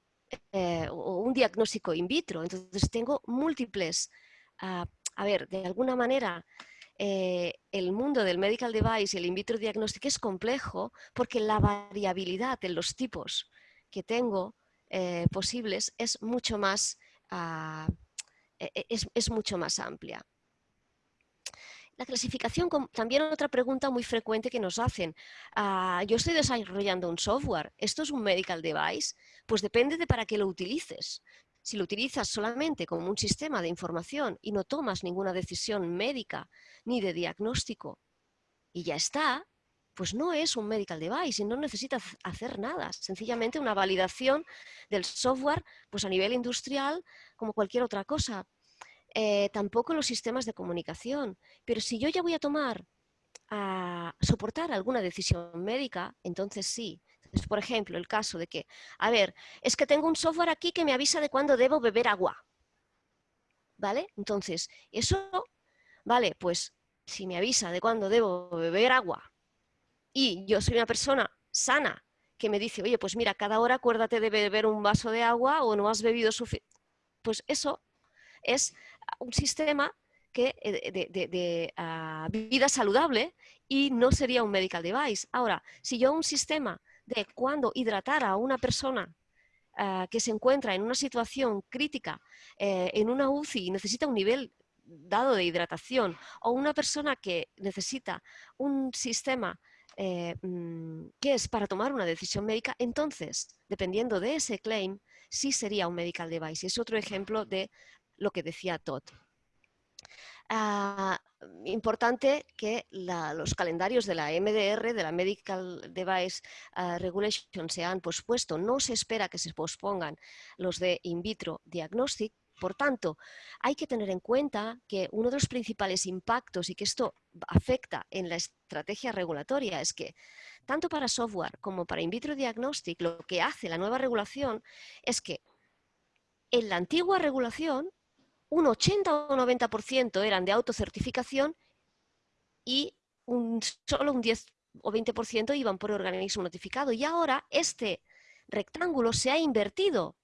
eh, un diagnóstico in vitro. Entonces tengo múltiples, ah, a ver, de alguna manera eh, el mundo del medical device y el in vitro diagnóstico es complejo porque la variabilidad en los tipos que tengo eh, posibles es mucho más, e, es mucho más amplia. La clasificación, también otra pregunta muy frecuente que nos hacen. Ah, yo estoy desarrollando un software, ¿esto es un medical device? Pues depende de para qué lo utilices. Si lo utilizas solamente como un sistema de información y no tomas ninguna decisión médica ni de diagnóstico y ya está, pues no es un medical device y no necesitas hacer nada. Sencillamente una validación del software pues a nivel industrial como cualquier otra cosa. Eh, tampoco los sistemas de comunicación. Pero si yo ya voy a tomar, a soportar alguna decisión médica, entonces sí. por ejemplo, el caso de que, a ver, es que tengo un software aquí que me avisa de cuándo debo beber agua. ¿Vale? Entonces, eso, vale, pues si me avisa de cuándo debo beber agua y yo soy una persona sana que me dice, oye, pues mira, cada hora acuérdate de beber un vaso de agua o no has bebido suficiente, pues eso es un sistema eh, de, ah, vida saludable y no sería un medical device. Ahora, si yo un sistema de cuando hidratar a una persona ah, que se encuentra en una situación crítica, eh, en una UCI y necesita un nivel dado de hidratación, o una persona que necesita un sistema eh, mm, que es para tomar una decisión médica, entonces, dependiendo de ese claim, sí sería un medical device. Es otro ejemplo de lo que decía Todd. Ah, importante que los calendarios de la MDR, de la Medical Device ah, Regulation, se han pospuesto. No se espera que se pospongan los de in vitro diagnostic. Por tanto, hay que tener en cuenta que uno de los principales impactos y que esto afecta en la estrategia regulatoria es que tanto para software como para in vitro diagnostic, lo que hace la nueva regulación es que en la antigua regulación un 80 o 90% eran de autocertificación y solo un 10 o 20% iban por organismo notificado. Y ahora este rectángulo se ha invertido.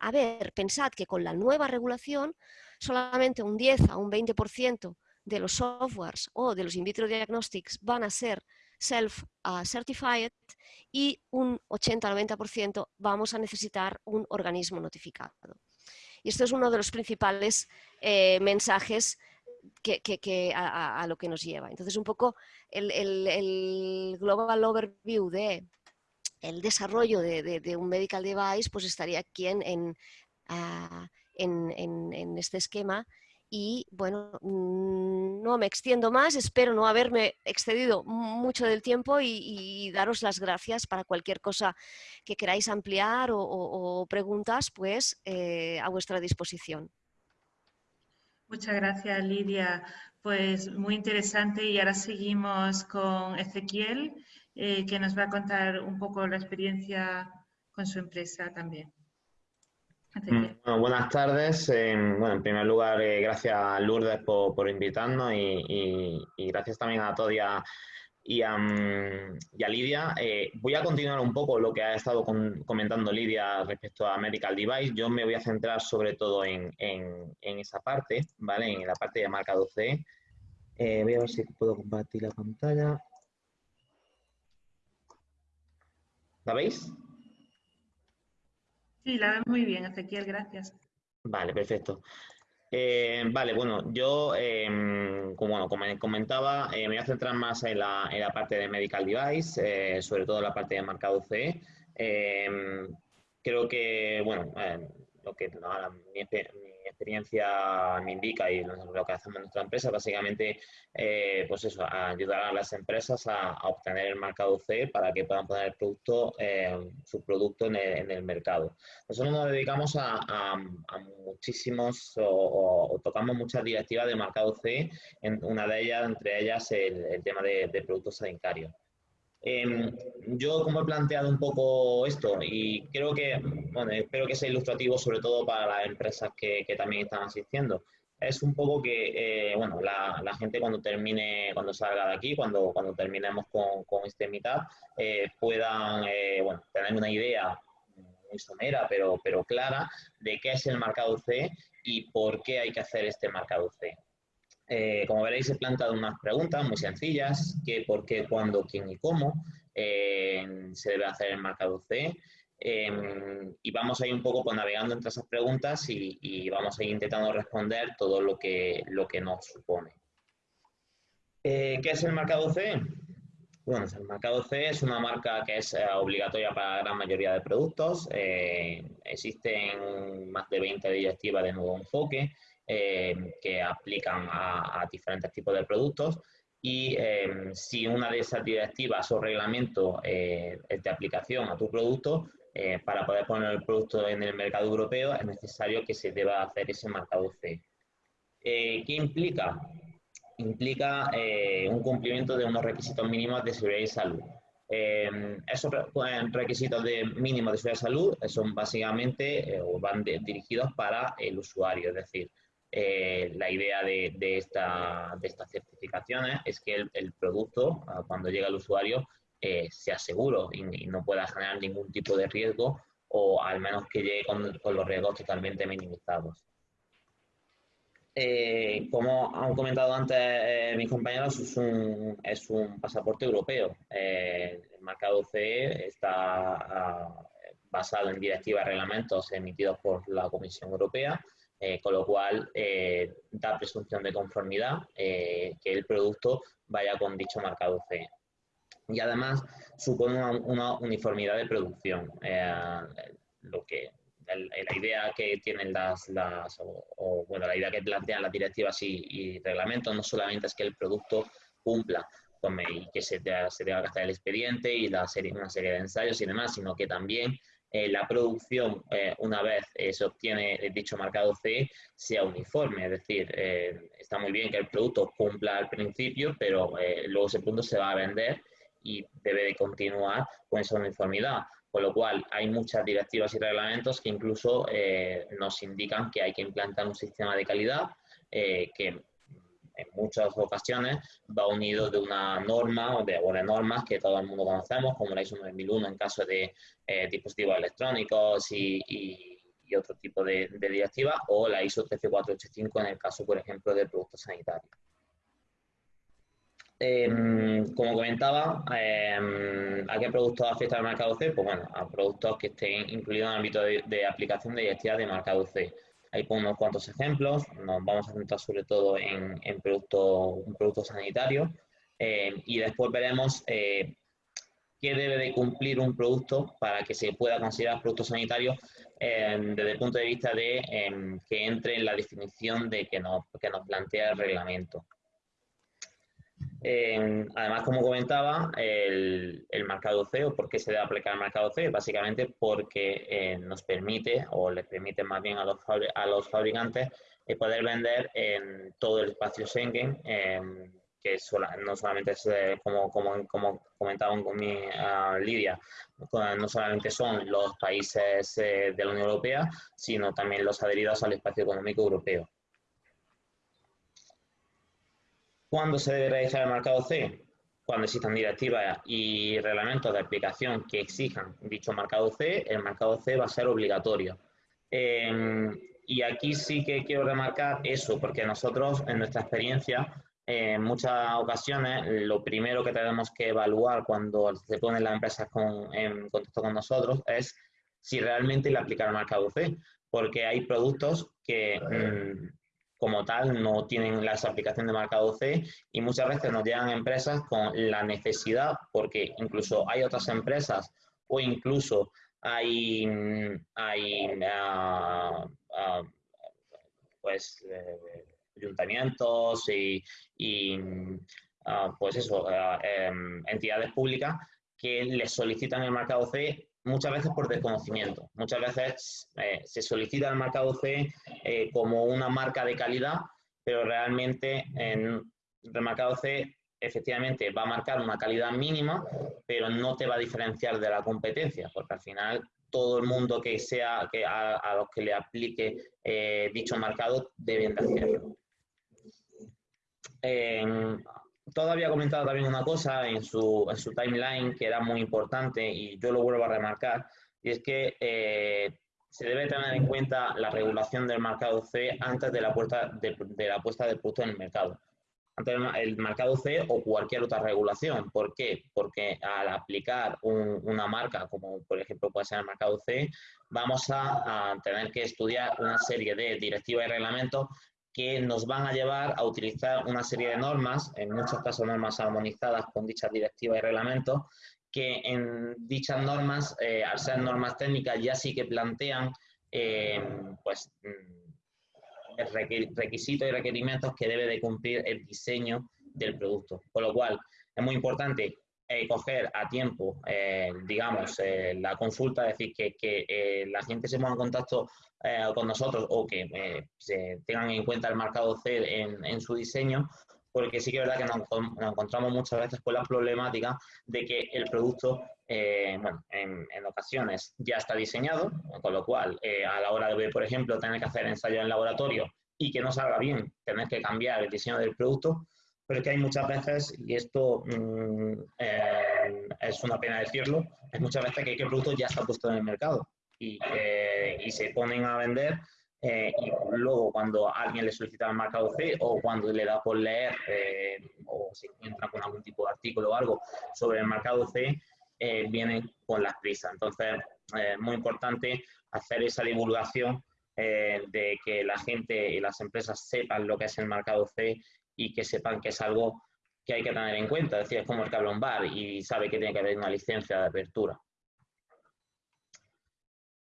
A ver, pensad que con la nueva regulación solamente un 10 a un 20% de los softwares o de los in vitro diagnostics van a ser self-certified y un 80-90% vamos a necesitar un organismo notificado. Y esto es uno de los principales eh, mensajes que, a, lo que nos lleva. Entonces, un poco el, global overview de el desarrollo de, un medical device, pues estaría aquí en, ah, en este esquema y bueno, mm, no me extiendo más, espero no haberme excedido mucho del tiempo y, daros las gracias para cualquier cosa que queráis ampliar o, preguntas, pues eh, a vuestra disposición. Muchas gracias, Lidia. Pues muy interesante y ahora seguimos con Ezequiel, eh, que nos va a contar un poco la experiencia con su empresa también. Mm, buenas tardes. bueno, en primer lugar, eh, gracias a Lourdes por, invitarnos y, gracias también a todos y a, mm, Lidia. Eh, voy a continuar un poco lo que ha estado comentando Lidia respecto a Medical Device. Yo me voy a centrar sobre todo en, esa parte, ¿vale? En la parte de marca 12. Eh, voy a ver si puedo compartir la pantalla. ¿La veis? Sí, la veo muy bien, Ezequiel, gracias. Vale, perfecto. Eh, vale, bueno, yo, em, como, como, comentaba, eh, me voy a centrar más en la, en la parte de medical device, eh, sobre todo la parte de marcado CE. Em, creo que, bueno, lo que mi, experiencia me indica y lo que hacemos en nuestra empresa, básicamente, eh, pues eso, ayudar a las empresas a, obtener el marcado C para que puedan poner el producto, eh, su producto en el, mercado. Nosotros nos dedicamos a, muchísimos o, tocamos muchas directivas de marcado C, en una de ellas, entre ellas, el, tema de, de productos sanitarios. Em, yo, como he planteado un poco esto, y creo que, bueno, espero que sea ilustrativo sobre todo para las empresas que, también están asistiendo, es un poco que, eh, bueno, la, gente cuando termine, cuando salga de aquí, cuando, cuando terminemos con, este mitad, eh, puedan, eh, bueno, tener una idea muy somera, pero, pero clara, de qué es el marcado C y por qué hay que hacer este marcado C. Eh, como veréis, he planteado unas preguntas muy sencillas, qué, por qué, cuándo, quién y cómo eh, se debe hacer el marcado C. Em, y vamos a ir un poco pues, navegando entre esas preguntas y, vamos a ir intentando responder todo lo que, lo que nos supone. Eh, ¿Qué es el marcado C? Bueno, el marcado C es una marca que es obligatoria para la gran mayoría de productos. existen más de 20 directivas de nuevo enfoque eh, que aplican a, diferentes tipos de productos y eh, si una de esas directivas o reglamentos eh, es de aplicación a tu producto, para poder poner el producto en el mercado europeo es necesario que se deba hacer ese marcado C. ¿Qué implica? Implica un cumplimiento de unos requisitos mínimos de seguridad y salud. esos requisitos de mínimos de seguridad y salud son básicamente van dirigidos para el usuario, es decir, eh, la idea de, esta, de, estas certificaciones es que el, producto, ah, cuando llega al usuario, eh, sea seguro y, no pueda generar ningún tipo de riesgo o al menos que llegue con, los riesgos totalmente minimizados. Eh, como han comentado antes mis compañeros, es un, es un, pasaporte europeo. el marcado CE está ah, basado en directivas y reglamentos emitidos por la Comisión Europea eh, con lo cual eh, da presunción de conformidad eh, que el producto vaya con dicho marcado CE. Y además supone una, uniformidad de producción, lo que la idea que tienen las, las o, bueno, la idea que plantean las directivas y, reglamentos no solamente es que el producto cumpla con, y que se, se tenga que hacer el expediente y la serie, una serie de ensayos y demás, sino que también eh, la producción, eh, una vez eh, se obtiene dicho marcado CE, sea uniforme. Es decir, está muy bien que el producto cumpla al principio, pero luego ese punto se va a vender y debe de continuar con esa uniformidad. Con lo cual, hay muchas directivas y reglamentos que incluso nos indican que hay que implantar un sistema de calidad que en muchas ocasiones va unido de una norma o de, normas que todo el mundo conocemos, como la ISO 9001 en caso de eh, dispositivos electrónicos y, otro tipo de, directiva, o la ISO 13485 en el caso, por ejemplo, de productos sanitarios. Em, como comentaba, em, ¿a qué productos afecta el marcado C? Pues bueno, a productos que estén incluidos en el ámbito de, de aplicación de directivas de marcado C. Ahí pongo unos cuantos ejemplos, nos vamos a centrar sobre todo en, en producto sanitarios eh, y después veremos eh, qué debe de cumplir un producto para que se pueda considerar producto sanitario eh, desde el punto de vista de que entre en la definición de que nos, que nos plantea el reglamento además, como comentaba, el, marcado C, o por qué se debe aplicar el marcado C, básicamente porque eh, nos permite, o les permite más bien a los, a los fabricantes, eh, poder vender en todo el espacio Schengen, em, que no solamente eh, como, Lidia, no solamente son los países de la Unión Europea, sino también los adheridos al espacio económico europeo. ¿Cuándo se debe realizar el marcado C? Cuando existan directivas y reglamentos de aplicación que exijan dicho marcado C, el marcado C va a ser obligatorio. Em, y aquí sí que quiero remarcar eso, porque nosotros, en nuestra experiencia, en muchas ocasiones, lo primero que tenemos que evaluar cuando se ponen las empresas en contacto con nosotros es si realmente le aplicar el marcado C, porque hay productos que mm, como tal no tienen las aplicaciones de marcado C y muchas veces nos llegan empresas con la necesidad, porque incluso hay otras empresas o incluso hay, hay ah, ah, pues eh, ayuntamientos y, ah, pues eso, em, entidades públicas que les solicitan el marcado C muchas veces por desconocimiento. Muchas veces eh, se solicita el marcado C eh, como una marca de calidad, pero realmente en el marcado C efectivamente va a marcar una calidad mínima, pero no te va a diferenciar de la competencia, porque al final todo el mundo que sea que a, los que le aplique eh, dicho marcado deben de hacerlo. Todo había comentado también una cosa en su, en su timeline que era muy importante y yo lo vuelvo a remarcar, y es que eh, se debe tener en cuenta la regulación del mercado C antes de la, puesta de, la puesta del producto en el mercado. Antes del mercado C o cualquier otra regulación. ¿Por qué? Porque al aplicar una marca, como por ejemplo puede ser el mercado C, vamos a, a tener que estudiar una serie de directivas y reglamentos que nos van a llevar a utilizar una serie de normas, en muchos casos normas armonizadas con dichas directivas y reglamentos, que en dichas normas, eh, al ser normas técnicas, ya sí que plantean eh, pues, mm, requisitos y requerimientos que debe de cumplir el diseño del producto. Con lo cual, es muy importante eh, coger a tiempo, digamos, la consulta, es decir, que, que la gente se ponga en contacto eh, con nosotros o que eh, se tengan en cuenta el marcado C en, su diseño, porque sí que es verdad que nos, encontramos muchas veces con la problemática de que el producto, eh, bueno, en, ocasiones ya está diseñado, con lo cual a la hora de, por ejemplo, tener que hacer ensayo en laboratorio y que no salga bien, tener que cambiar el diseño del producto, pero es que hay muchas veces, y esto mm, es una pena decirlo, hay muchas veces que el producto ya está puesto en el mercado eh, y, se ponen a vender eh, y luego cuando alguien le solicita el marcado C o cuando le da por leer eh, o se encuentra con algún tipo de artículo o algo sobre el marcado C, vienen con las prisas. Entonces, es muy importante hacer esa divulgación de que la gente y las empresas sepan lo que es el marcado C y que sepan que es algo que hay que tener en cuenta. Es decir, es como el cablón bar y sabe que tiene que haber una licencia de apertura.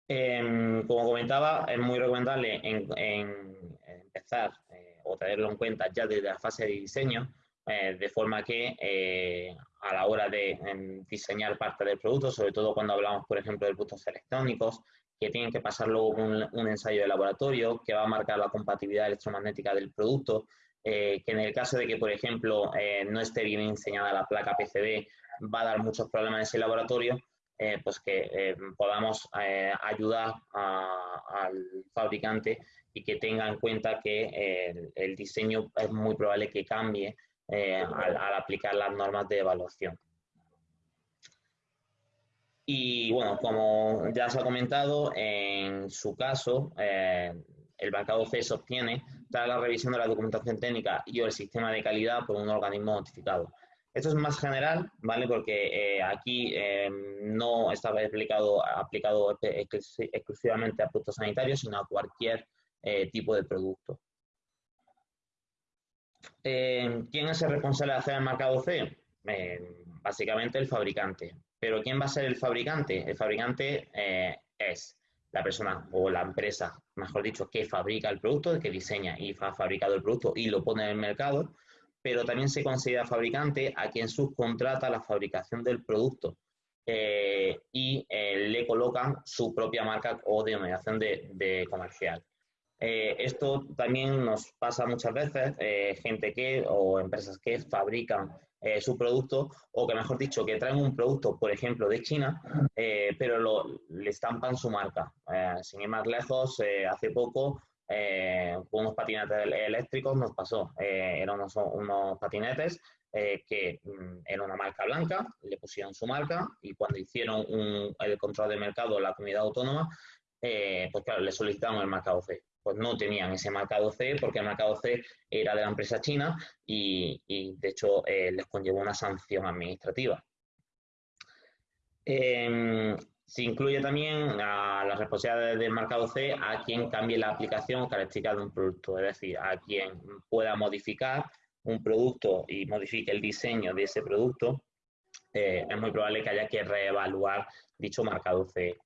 Em, como comentaba, es muy recomendable empezar eh, o tenerlo en cuenta ya desde la fase de diseño, eh, de forma que eh, a la hora de em, diseñar parte del producto, sobre todo cuando hablamos, por ejemplo, de productos electrónicos, que tienen que pasar luego un, un ensayo de laboratorio que va a marcar la compatibilidad electromagnética del producto, que en el caso de que, por ejemplo, no esté bien diseñada la placa PCB, va a dar muchos problemas en ese laboratorio, eh, pues que eh, podamos eh, ayudar al fabricante y que tenga en cuenta que el, diseño es muy probable que cambie al, aplicar las normas de evaluación. Y bueno, como ya se ha comentado, en su caso, el marcado C se obtiene la revisión de la documentación técnica y el sistema de calidad por un organismo notificado. Esto es más general, ¿vale? Porque eh, aquí eh, no estaba aplicado, exclusivamente a productos sanitarios, sino a cualquier eh, tipo de producto. ¿Quién es el responsable de hacer el marcado C? básicamente el fabricante. ¿Pero quién va a ser el fabricante? El fabricante es la persona o la empresa, mejor dicho, que fabrica el producto, que diseña y ha fabricado el producto y lo pone en el mercado pero también se considera fabricante a quien subcontrata la fabricación del producto eh, y eh, le colocan su propia marca o denominación de, comercial. Eh, esto también nos pasa muchas veces, gente que o empresas que fabrican su producto o que mejor dicho que traen un producto, por ejemplo, de China, pero lo, le estampan su marca. sin ir más lejos, hace poco eh, con unos patinetes eléctricos nos pasó. Eh, eran unos, patinetes eh, que mm, era una marca blanca, le pusieron su marca y cuando hicieron el control de mercado la comunidad autónoma, pues claro, le solicitaron el marcado C. Pues no tenían ese marcado C porque el marcado C era de la empresa china y, y de hecho les conllevó una sanción administrativa. Em, se incluye también a las responsabilidades del marcado C a quien cambie la aplicación o características de un producto, es decir, a quien pueda modificar un producto y modifique el diseño de ese producto, eh, es muy probable que haya que reevaluar dicho marcado C.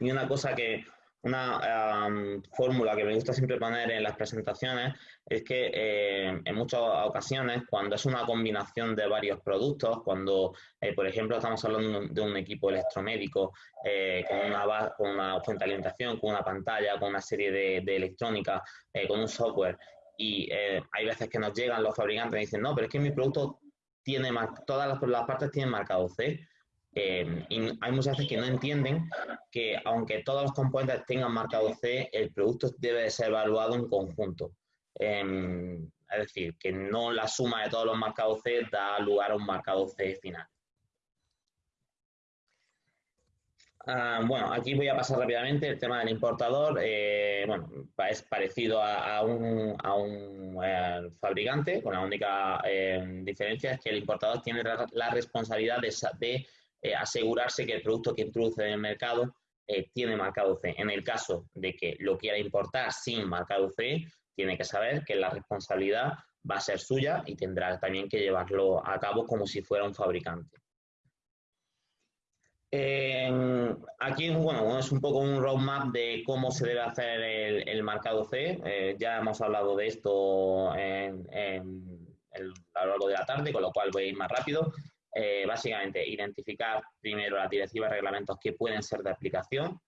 Y una cosa que una fórmula que me gusta siempre poner en las presentaciones es que eh, en muchas ocasiones, cuando es una combinación de varios productos, cuando, eh, por ejemplo, estamos hablando de un equipo electromédico eh, con, una, con una fuente de alimentación, con una pantalla, con una serie de, de electrónica, con un software, y hay veces que nos llegan los fabricantes y dicen, no, pero es que mi producto tiene, todas las, las partes tienen marcado C, eh, y hay muchas veces que no entienden que aunque todos los componentes tengan marcado C, el producto debe ser evaluado en conjunto. Em, es decir, que no la suma de todos los marcados C da lugar a un marcado C final. Ah, bueno, aquí voy a pasar rápidamente el tema del importador. Eh, bueno, es parecido a, un, eh, fabricante, con la única diferencia es que el importador tiene la responsabilidad de eh, asegurarse que el producto que introduce en el mercado eh, tiene marcado C. En el caso de que lo quiera importar sin marcado C, tiene que saber que la responsabilidad va a ser suya y tendrá también que llevarlo a cabo como si fuera un fabricante. aquí, bueno, es un poco un roadmap de cómo se debe hacer el, marcado C. Eh, ya hemos hablado de esto a lo largo de la tarde, con lo cual voy a ir más rápido. Eh, básicamente identificar primero las directivas y reglamentos que pueden ser de aplicación,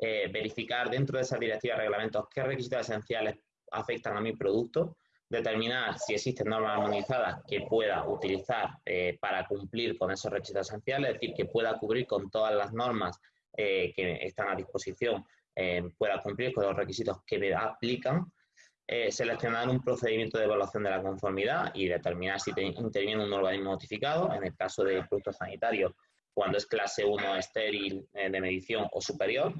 eh, verificar dentro de esas directivas y reglamentos qué requisitos esenciales afectan a mi producto, determinar si existen normas armonizadas que pueda utilizar eh, para cumplir con esos requisitos esenciales, es decir, que pueda cubrir con todas las normas que están a disposición, pueda cumplir con los requisitos que me aplican eh, seleccionar un procedimiento de evaluación de la conformidad y determinar si interviene un organismo notificado, en el caso de productos sanitarios, cuando es clase 1 estéril eh, de medición o superior.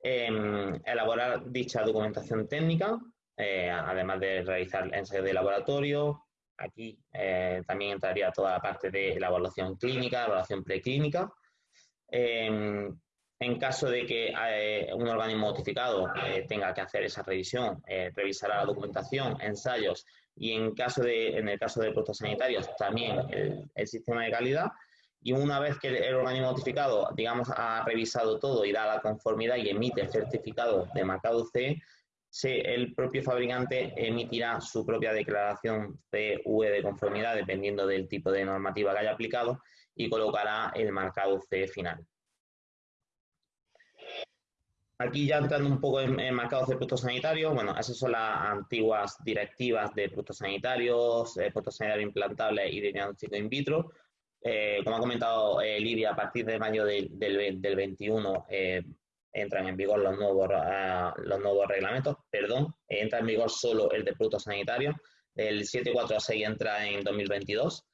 Em, elaborar dicha documentación técnica, eh, además de realizar ensayos de laboratorio. Aquí también entraría toda la parte de la evaluación clínica, evaluación preclínica. En caso de que eh, un organismo notificado eh, tenga que hacer esa revisión, eh, revisará la documentación, ensayos y en, caso de, en el caso de productos sanitarios también el, sistema de calidad. y una vez que el organismo notificado, digamos, ha revisado todo y da la conformidad y emite el certificado de marcado CE, el propio fabricante emitirá su propia declaración CE de conformidad, dependiendo del tipo de normativa que haya aplicado, y colocará el marcado CE final. Aquí ya entrando un poco en, marcados de productos sanitarios, bueno, esas son las antiguas directivas de productos sanitarios, eh, productos sanitarios implantables y de diagnóstico in vitro. Eh, como ha comentado eh, Lidia, a partir de mayo del, 21 entran en vigor los nuevos, los nuevos reglamentos, perdón, entra en vigor solo el de productos sanitarios, el 746 entra en 2022.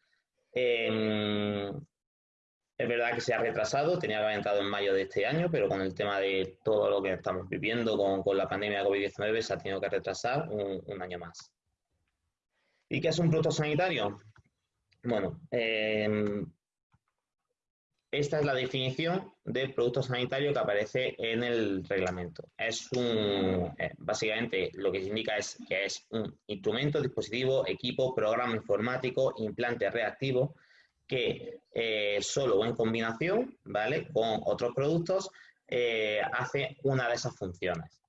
Es verdad que se ha retrasado, tenía entrado en mayo de este año, pero con el tema de todo lo que estamos viviendo con, la pandemia de COVID-19 se ha tenido que retrasar un, año más. ¿Y qué es un producto sanitario? Bueno, em, esta es la definición de producto sanitario que aparece en el reglamento. Es un, eh, básicamente lo que indica es que es un instrumento, dispositivo, equipo, programa informático, implante reactivo que eh, solo o en combinación, ¿vale? Con otros productos, eh, hace una de esas funciones.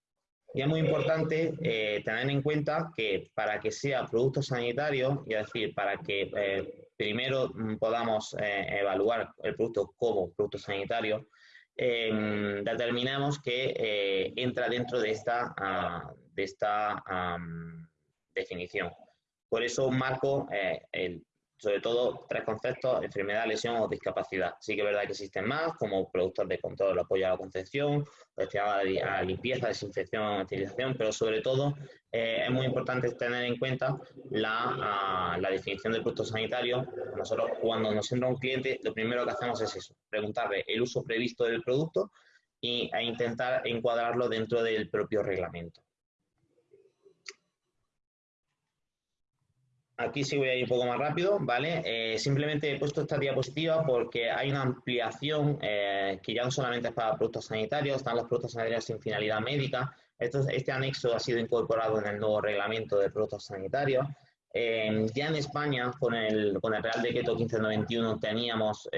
Y es muy importante eh, tener en cuenta que para que sea producto sanitario, y es decir, para que primero podamos evaluar el producto como producto sanitario, determinemos que entra dentro de esta, ah, de esta definición. Por eso marco el sobre todo tres conceptos, enfermedad, lesión o discapacidad. Sí que es verdad que existen más, como productos de control, apoyo a la concepción, destinado a la limpieza, desinfección, utilización, pero sobre todo eh, es muy importante tener en cuenta la, la, definición del producto sanitario. Nosotros cuando nos entra un cliente, lo primero que hacemos es eso, preguntarle el uso previsto del producto y, e intentar encuadrarlo dentro del propio reglamento. Aquí sí voy a ir un poco más rápido, ¿vale? Eh, simplemente he puesto esta diapositiva porque hay una ampliación eh, que ya no solamente es para productos sanitarios, están los productos sanitarios sin finalidad médica. este anexo ha sido incorporado en el nuevo reglamento de productos sanitarios. Eh, ya en España, con el, con el Real Decreto 1591, teníamos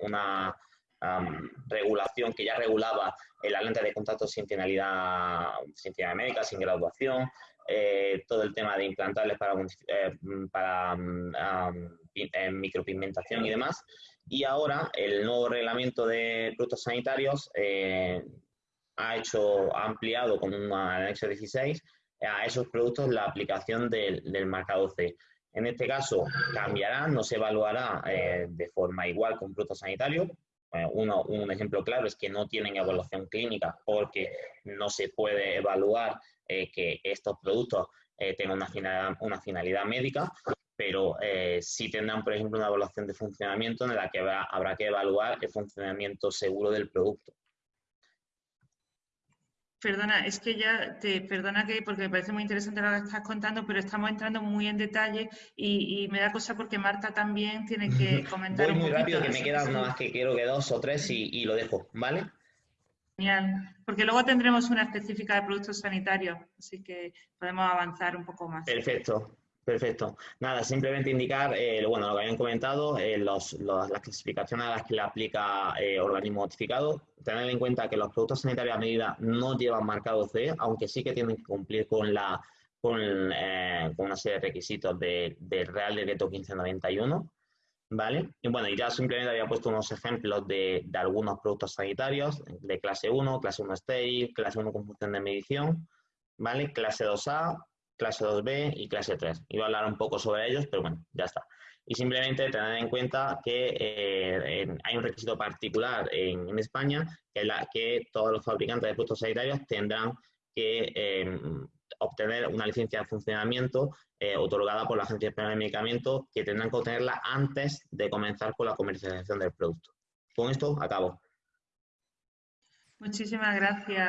una regulación que ya regulaba la lente de contacto sin finalidad, sin finalidad médica, sin graduación, eh, todo el tema de implantables para, eh, para eh, micropigmentación y demás. Y ahora el nuevo reglamento de productos sanitarios ha hecho, ha ampliado con un anexo 16 a esos productos la aplicación del, del marcado C. En este caso cambiará, no se evaluará de forma igual con productos sanitarios. Uno, un ejemplo claro es que no tienen evaluación clínica porque no se puede evaluar eh, que estos productos eh, tengan una finalidad, una finalidad médica, pero eh, sí tendrán, por ejemplo, una evaluación de funcionamiento en la que habrá que evaluar el funcionamiento seguro del producto. Perdona, es que ya te perdona que porque me parece muy interesante lo que estás contando, pero estamos entrando muy en detalle y, me da cosa porque Marta también tiene que comentar. Voy muy rápido, que me quedan nada más que quiero que dos o tres y, y lo dejo, ¿vale? Genial, porque luego tendremos una específica de productos sanitarios, así que podemos avanzar un poco más. Perfecto, perfecto. Nada, simplemente indicar, eh, bueno, lo que habían comentado, eh, las clasificaciones a las que le aplica eh, organismo notificado. Tener en cuenta que los productos sanitarios a medida no llevan marcado C, aunque sí que tienen que cumplir con la con, una serie de requisitos del Real Decreto 1591. ¿Vale? Y bueno, ya simplemente había puesto unos ejemplos de, algunos productos sanitarios de clase 1, clase 1 estéril, clase 1 con función de medición, ¿vale? Clase 2A, clase 2B y clase 3. Iba a hablar un poco sobre ellos, pero bueno, ya está. Y simplemente tener en cuenta que eh, hay un requisito particular en, España, que, la, que todos los fabricantes de productos sanitarios tendrán que eh, obtener una licencia de funcionamiento eh, otorgada por la Agencia Española de Medicamentos que tendrán que obtenerla antes de comenzar con la comercialización del producto. Con esto acabo. Muchísimas gracias,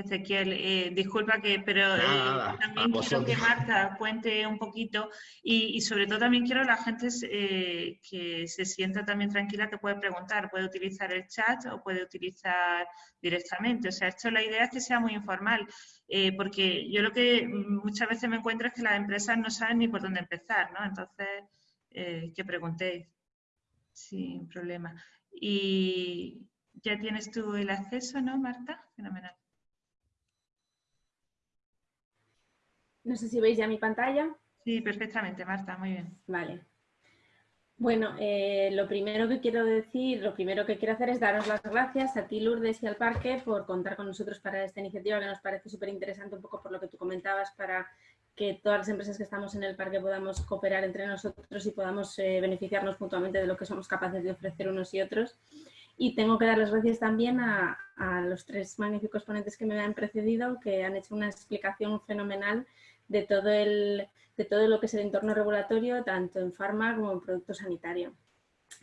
Ezequiel, eh, disculpa que, pero eh, también quiero que Marta cuente un poquito y, sobre todo también quiero que la gente eh, que se sienta también tranquila que puede preguntar, puede utilizar el chat o puede utilizar directamente. O sea, esto la idea es que sea muy informal, porque yo lo que muchas veces me encuentro es que las empresas no saben ni por dónde empezar, ¿no? Entonces, que preguntéis. sin problema. Y ya tienes tú el acceso, ¿no, Marta? Fenomenal. No sé si veis ya mi pantalla. Sí, perfectamente, Marta, muy bien. Vale. Bueno, eh, lo primero que quiero decir, lo primero que quiero hacer es daros las gracias a ti, Lourdes, y al Parque por contar con nosotros para esta iniciativa que nos parece súper interesante, un poco por lo que tú comentabas, para que todas las empresas que estamos en el parque podamos cooperar entre nosotros y podamos eh, beneficiarnos mutuamente de lo que somos capaces de ofrecer unos y otros. Y tengo que dar las gracias también a, a los tres magníficos ponentes que me han precedido, que han hecho una explicación fenomenal de todo, el, de todo lo que es el entorno regulatorio, tanto en farma como en producto sanitario.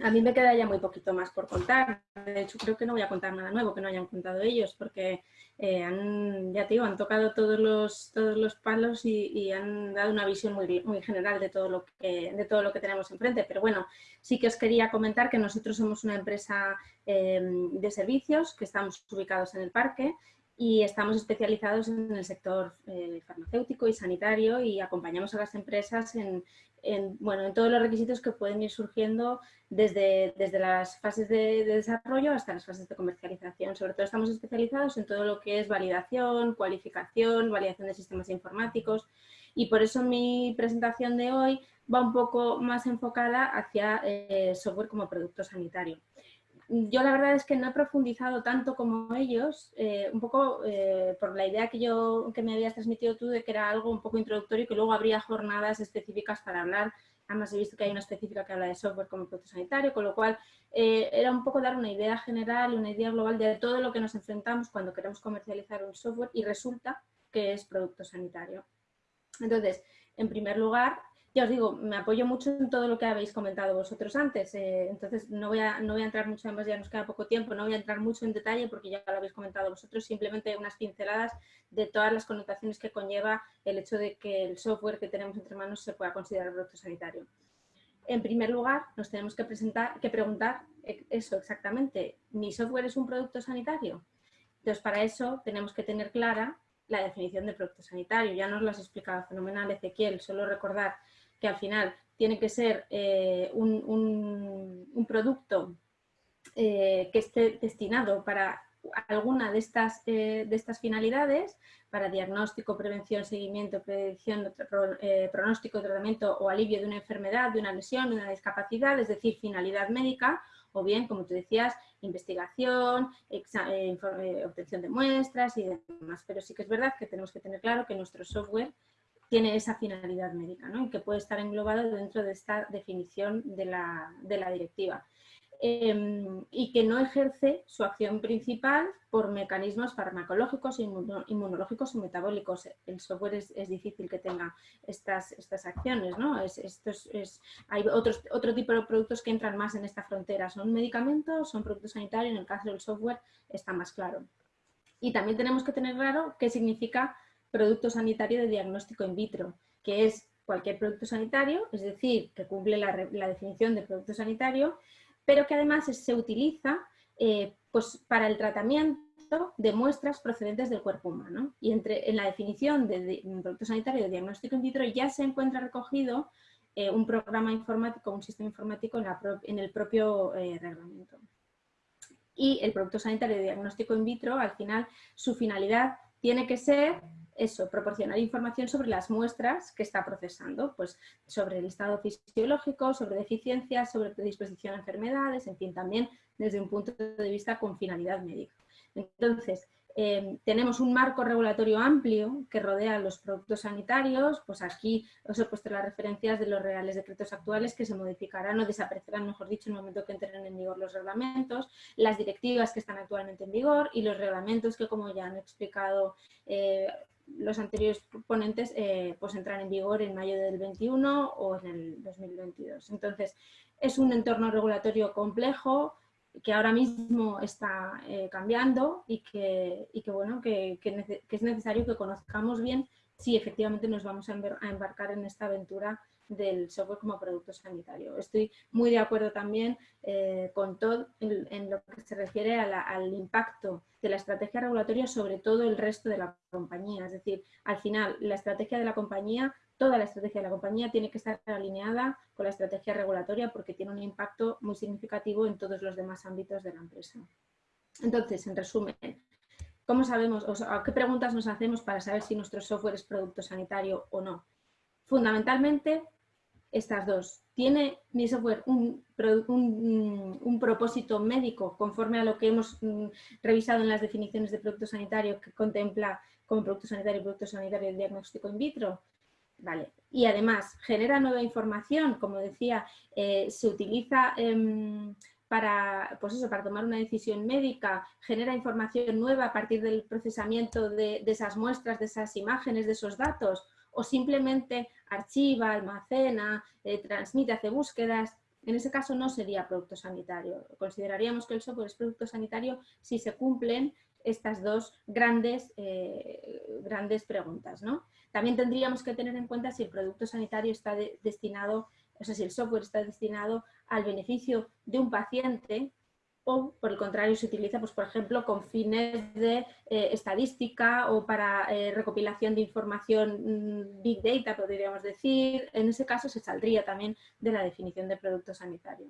A mí me queda ya muy poquito más por contar. De hecho, creo que no voy a contar nada nuevo que no hayan contado ellos, porque eh, han, ya te digo, han tocado todos los, todos los palos y, han dado una visión muy, muy general de todo, lo que, de todo lo que tenemos enfrente. Pero bueno, sí que os quería comentar que nosotros somos una empresa eh, de servicios que estamos ubicados en el parque y estamos especializados en el sector eh, farmacéutico y sanitario y acompañamos a las empresas en, bueno, en todos los requisitos que pueden ir surgiendo desde, desde las fases de, desarrollo hasta las fases de comercialización. Sobre todo estamos especializados en todo lo que es validación, cualificación, validación de sistemas informáticos y por eso mi presentación de hoy va un poco más enfocada hacia eh, software como producto sanitario yo la verdad es que no he profundizado tanto como ellos, eh, un poco eh, por la idea que, yo, que me habías transmitido tú de que era algo un poco introductorio y que luego habría jornadas específicas para hablar. Además he visto que hay una específica que habla de software como producto sanitario, con lo cual eh, era un poco dar una idea general, una idea global de todo lo que nos enfrentamos cuando queremos comercializar un software y resulta que es producto sanitario. Entonces, en primer lugar, ya os digo, me apoyo mucho en todo lo que habéis comentado vosotros antes, eh, entonces no voy, a, no voy a entrar mucho, además ya nos queda poco tiempo, no voy a entrar mucho en detalle porque ya lo habéis comentado vosotros, simplemente unas pinceladas de todas las connotaciones que conlleva el hecho de que el software que tenemos entre manos se pueda considerar producto sanitario. En primer lugar, nos tenemos que, presentar, que preguntar eso exactamente, ¿mi software es un producto sanitario? Entonces, para eso tenemos que tener clara la definición de producto sanitario. Ya nos lo has explicado fenomenal Ezequiel, solo recordar que al final tiene que ser eh, un, producto eh, que esté destinado para alguna de estas, eh, de estas finalidades, para diagnóstico, prevención, seguimiento, predicción, pronóstico, tratamiento o alivio de una enfermedad, de una lesión, de una discapacidad, es decir, finalidad médica, o bien, como tú decías, investigación, obtención de muestras y demás. Pero sí que es verdad que tenemos que tener claro que nuestro software tiene esa finalidad médica ¿no? y que puede estar englobado dentro de esta definición de la, directiva. Em, y que no ejerce su acción principal por mecanismos farmacológicos, inmunológicos o metabólicos. El software es, difícil que tenga estas, estas acciones. ¿no? Es, es, hay otros, otro tipo de productos que entran más en esta frontera. Son medicamentos, son productos sanitarios, en el caso del software está más claro. Y también tenemos que tener claro qué significa producto sanitario de diagnóstico in vitro, que es cualquier producto sanitario, es decir, que cumple la, definición de producto sanitario, pero que además se utiliza eh, pues, para el tratamiento de muestras procedentes del cuerpo humano. Y entre, en la definición de, producto sanitario de diagnóstico in vitro ya se encuentra recogido eh, un programa informático, un sistema informático en, el propio eh, reglamento. Y el producto sanitario de diagnóstico in vitro, al final, su finalidad tiene que ser eso, proporcionar información sobre las muestras que está procesando, pues sobre el estado fisiológico, sobre deficiencias, sobre predisposición a enfermedades, en fin, también desde un punto de vista con finalidad médica. Entonces, em, tenemos un marco regulatorio amplio que rodea los productos sanitarios, pues aquí os he puesto las referencias de los reales decretos actuales que se modificarán o desaparecerán, mejor dicho, en el momento que entren en vigor los reglamentos, las directivas que están actualmente en vigor y los reglamentos que, como ya han explicado eh, los anteriores ponentes eh, pues en vigor en mayo del 21 o en el 2022. Entonces, es un entorno regulatorio complejo que ahora mismo está eh, cambiando y, que, bueno, que, es necesario que conozcamos bien si efectivamente nos vamos a embarcar en esta aventura del software como producto sanitario. Estoy muy de acuerdo también eh, con todo en, lo que se refiere al impacto de la estrategia regulatoria sobre todo el resto de la compañía. Es decir, al final la estrategia de la compañía, toda la estrategia de la compañía tiene que estar alineada con la estrategia regulatoria porque tiene un impacto muy significativo en todos los demás ámbitos de la empresa. Entonces, en resumen, ¿cómo sabemos, o qué preguntas nos hacemos para saber si nuestro software es producto sanitario o no? Fundamentalmente, estas dos. ¿Tiene mi software un, propósito médico conforme a lo que hemos mm, revisado en las definiciones de producto sanitario que contempla como producto sanitario y producto sanitario el diagnóstico in vitro? Vale. Y además, genera nueva información, como decía, eh, se utiliza em, para, pues eso, para tomar una decisión médica, genera información nueva a partir del procesamiento de esas muestras, de esas imágenes, de esos datos, o simplemente archiva, almacena, eh, transmite, hace búsquedas, en ese caso no sería producto sanitario. Consideraríamos que el software es producto sanitario si se cumplen estas dos grandes, eh, grandes preguntas. ¿no? También tendríamos que tener en cuenta si el producto sanitario está destinado, o sea, si el software está destinado al beneficio de un paciente o por el contrario se utiliza, pues, por ejemplo, con fines de eh, estadística o para eh, recopilación de información mm, Big Data, podríamos decir. En ese caso se saldría también de la definición de producto sanitario.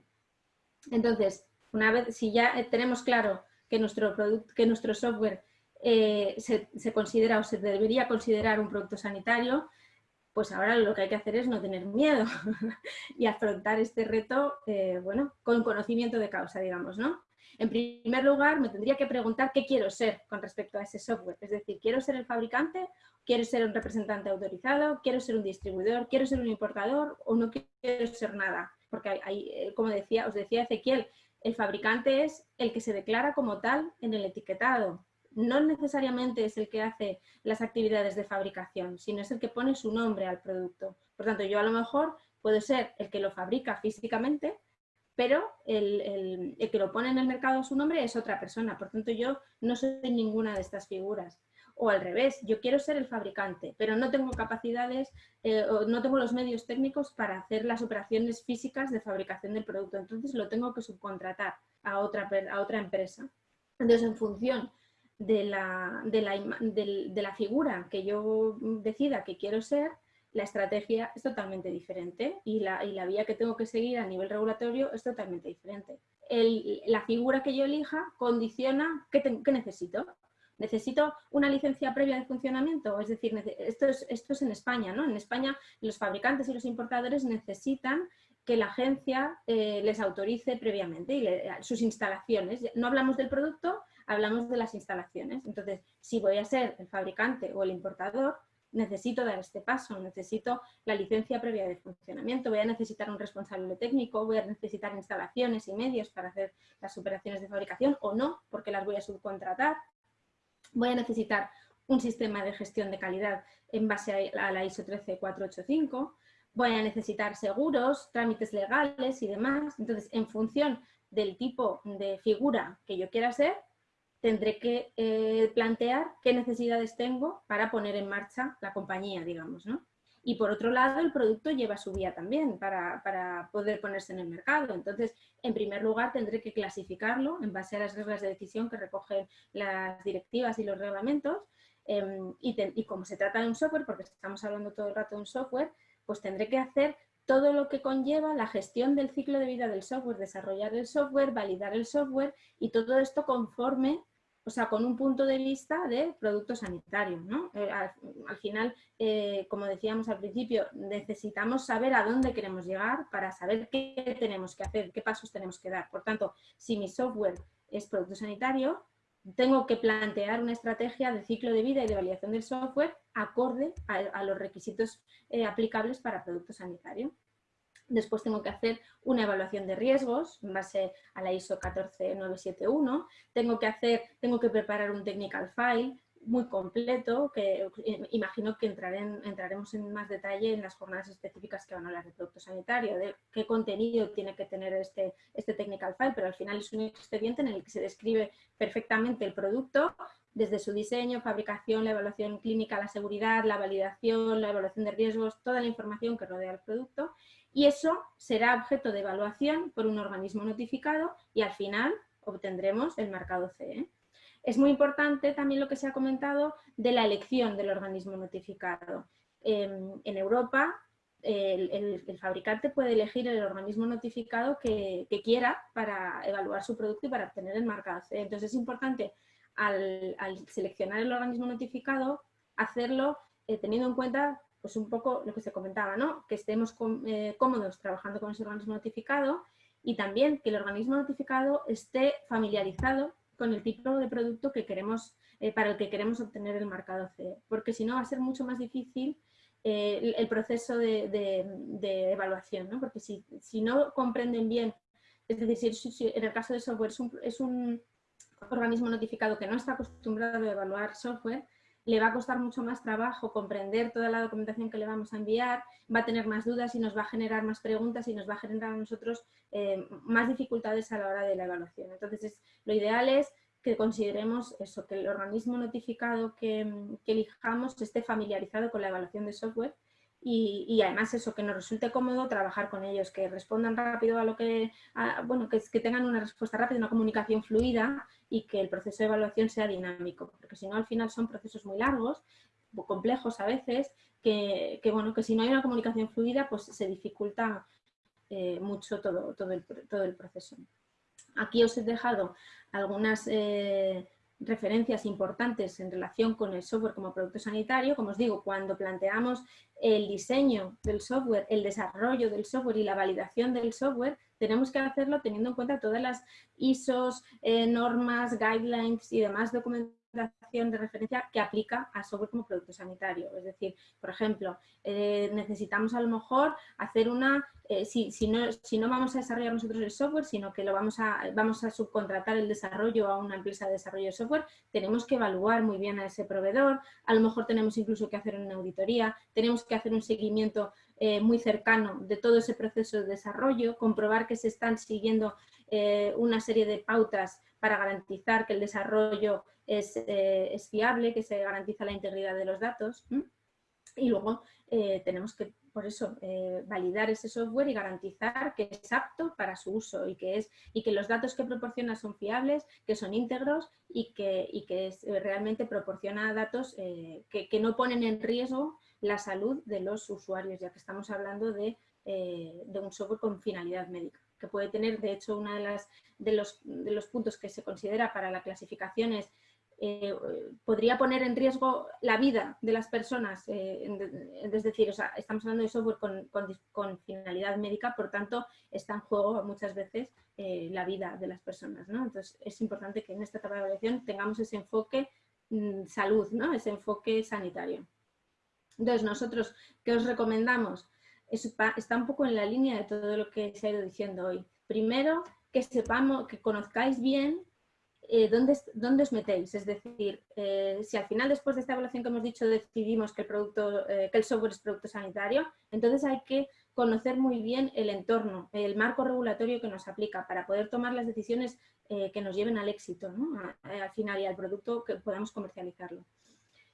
Entonces, una vez, si ya eh, tenemos claro que nuestro, que nuestro software se, se, considera o se debería considerar un producto sanitario, pues ahora lo que hay que hacer es no tener miedo y afrontar este reto, bueno, con conocimiento de causa, digamos, ¿no? En primer lugar, me tendría que preguntar qué quiero ser con respecto a ese software. Es decir, ¿quiero ser el fabricante? ¿Quiero ser un representante autorizado? ¿Quiero ser un distribuidor? ¿Quiero ser un importador? ¿O no quiero ser nada? Porque hay, eh, como decía, os decía Ezequiel, el fabricante es el que se declara como tal en el etiquetado. No necesariamente es el que hace las actividades de fabricación, sino es el que pone su nombre al producto. Por tanto, yo a lo mejor puedo ser el que lo fabrica físicamente, pero el, que lo pone en el mercado su nombre es otra persona, por tanto yo no soy ninguna de estas figuras. O al revés, yo quiero ser el fabricante, pero no tengo capacidades eh, o no tengo los medios técnicos para hacer las operaciones físicas de fabricación del producto, entonces lo tengo que subcontratar a otra, empresa. Entonces, en función de la figura que yo decida que quiero ser, la estrategia es totalmente diferente y la, vía que tengo que seguir a nivel regulatorio es totalmente diferente. la figura que yo elija condiciona qué, necesito. ¿Necesito una licencia previa de funcionamiento? Es decir, esto es, esto es en España, ¿no? En España los fabricantes y los importadores necesitan que la agencia eh, les autorice previamente y sus instalaciones. No hablamos del producto, hablamos de las instalaciones. Entonces, si voy a ser el fabricante o el importador, necesito dar este paso, necesito la licencia previa de funcionamiento, voy a necesitar un responsable técnico, voy a necesitar instalaciones y medios para hacer las operaciones de fabricación o no, porque las voy a subcontratar. Voy a necesitar un sistema de gestión de calidad en base a la ISO 13485, voy a necesitar seguros, trámites legales y demás. Entonces, en función del tipo de figura que yo quiera ser, tendré que eh, plantear qué necesidades tengo para poner en marcha la compañía, digamos, ¿no? Y por otro lado, el producto lleva su vía también para, para, poder ponerse en el mercado. Entonces, en primer lugar, tendré que clasificarlo en base a las reglas de decisión que recogen las directivas y los reglamentos. Em, y, y, como se trata de un software, porque estamos hablando todo el rato de un software, pues tendré que hacer todo lo que conlleva la gestión del ciclo de vida del software, desarrollar el software, validar el software y todo esto conforme, o sea, con un punto de vista de producto sanitario. ¿no? Eh, al, final, eh, como decíamos al principio, necesitamos saber a dónde queremos llegar para saber qué tenemos que hacer, qué pasos tenemos que dar. Por tanto, si mi software es producto sanitario, tengo que plantear una estrategia de ciclo de vida y de validación del software acorde a, los requisitos eh, aplicables para producto sanitario. Después tengo que hacer una evaluación de riesgos en base a la ISO 14971. Tengo que, hacer, tengo que preparar un technical file muy completo, que imagino que entraremos en más detalle en las jornadas específicas que van a hablar de producto sanitario, de qué contenido tiene que tener este, este technical file, pero al final es un expediente en el que se describe perfectamente el producto, desde su diseño, fabricación, la evaluación clínica, la seguridad, la validación, la evaluación de riesgos, toda la información que rodea el producto y eso será objeto de evaluación por un organismo notificado y al final obtendremos el marcado CE. Es muy importante también lo que se ha comentado de la elección del organismo notificado. Em, en Europa el, fabricante puede elegir el organismo notificado que, quiera para evaluar su producto y para obtener el marcado CE. Entonces es importante al, seleccionar el organismo notificado hacerlo eh, teniendo en cuenta pues un poco lo que se comentaba, ¿no? que estemos eh, cómodos trabajando con ese organismo notificado y también que el organismo notificado esté familiarizado con el tipo de producto que queremos, eh, para el que queremos obtener el marcado CE, porque si no va a ser mucho más difícil eh, el, proceso de, evaluación, ¿no? porque si, no comprenden bien, es decir, si, en el caso de software es un organismo notificado que no está acostumbrado a evaluar software, le va a costar mucho más trabajo comprender toda la documentación que le vamos a enviar, va a tener más dudas y nos va a generar más preguntas y nos va a generar a nosotros eh, más dificultades a la hora de la evaluación. Entonces, lo ideal es que consideremos eso, que el organismo notificado que elijamos esté familiarizado con la evaluación de software y, además eso, que nos resulte cómodo trabajar con ellos, que respondan rápido a lo que, bueno, que, tengan una respuesta rápida, una comunicación fluida y que el proceso de evaluación sea dinámico, porque si no al final son procesos muy largos, complejos a veces, que, bueno, que si no hay una comunicación fluida pues se dificulta eh, mucho todo, todo, el, todo el proceso. Aquí os he dejado algunas eh, referencias importantes en relación con el software como producto sanitario. Como os digo, cuando planteamos el diseño del software, el desarrollo del software y la validación del software, tenemos que hacerlo teniendo en cuenta todas las ISOs, eh, normas, guidelines y demás documentos de referencia que aplica a software como producto sanitario. Es decir, por ejemplo, eh, necesitamos a lo mejor hacer una, eh, si, no, si no vamos a desarrollar nosotros el software, sino que lo vamos a, vamos a subcontratar el desarrollo a una empresa de desarrollo de software, tenemos que evaluar muy bien a ese proveedor, a lo mejor tenemos incluso que hacer una auditoría, tenemos que hacer un seguimiento eh, muy cercano de todo ese proceso de desarrollo, comprobar que se están siguiendo una serie de pautas para garantizar que el desarrollo eh, es, fiable, que se garantiza la integridad de los datos. Y luego eh, tenemos que, por eso, eh, validar ese software y garantizar que es apto para su uso y que, es, y que los datos que proporciona son fiables, que son íntegros y que, que realmente proporciona datos que, no ponen en riesgo la salud de los usuarios, ya que estamos hablando de, de un software con finalidad médica que puede tener, de hecho, uno de, las, de, los, de los puntos que se considera para la clasificación es eh, podría poner en riesgo la vida de las personas, eh, es decir, estamos hablando de software con, finalidad médica, por tanto está en juego muchas veces eh, la vida de las personas. Entonces es importante que en esta etapa de evaluación tengamos ese enfoque mm, salud, ¿no? ese enfoque sanitario. Entonces nosotros, ¿qué os recomendamos? Está un poco en la línea de todo lo que se ha ido diciendo hoy. Primero, que sepamos, que conozcáis bien eh, ¿dónde, os metéis? Es decir, eh, si al final después de esta evaluación que hemos dicho decidimos que el, producto, eh, que el software es producto sanitario, entonces hay que conocer muy bien el entorno, el marco regulatorio que nos aplica para poder tomar las decisiones que nos lleven al éxito, al final y al producto que podamos comercializarlo.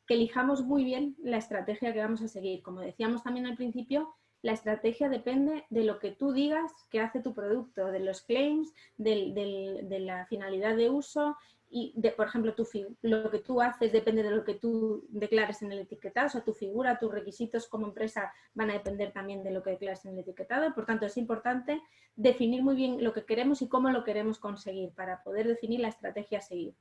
Que elijamos muy bien la estrategia que vamos a seguir. Como decíamos también al principio, la estrategia depende de lo que tú digas que hace tu producto, de los claims, de la finalidad de uso y, por ejemplo, lo que tú haces depende de lo que tú declares en el etiquetado, o sea, tu figura, tus requisitos como empresa van a depender también de lo que declares en el etiquetado, por tanto es importante definir muy bien lo que queremos y cómo lo queremos conseguir para poder definir la estrategia a seguir.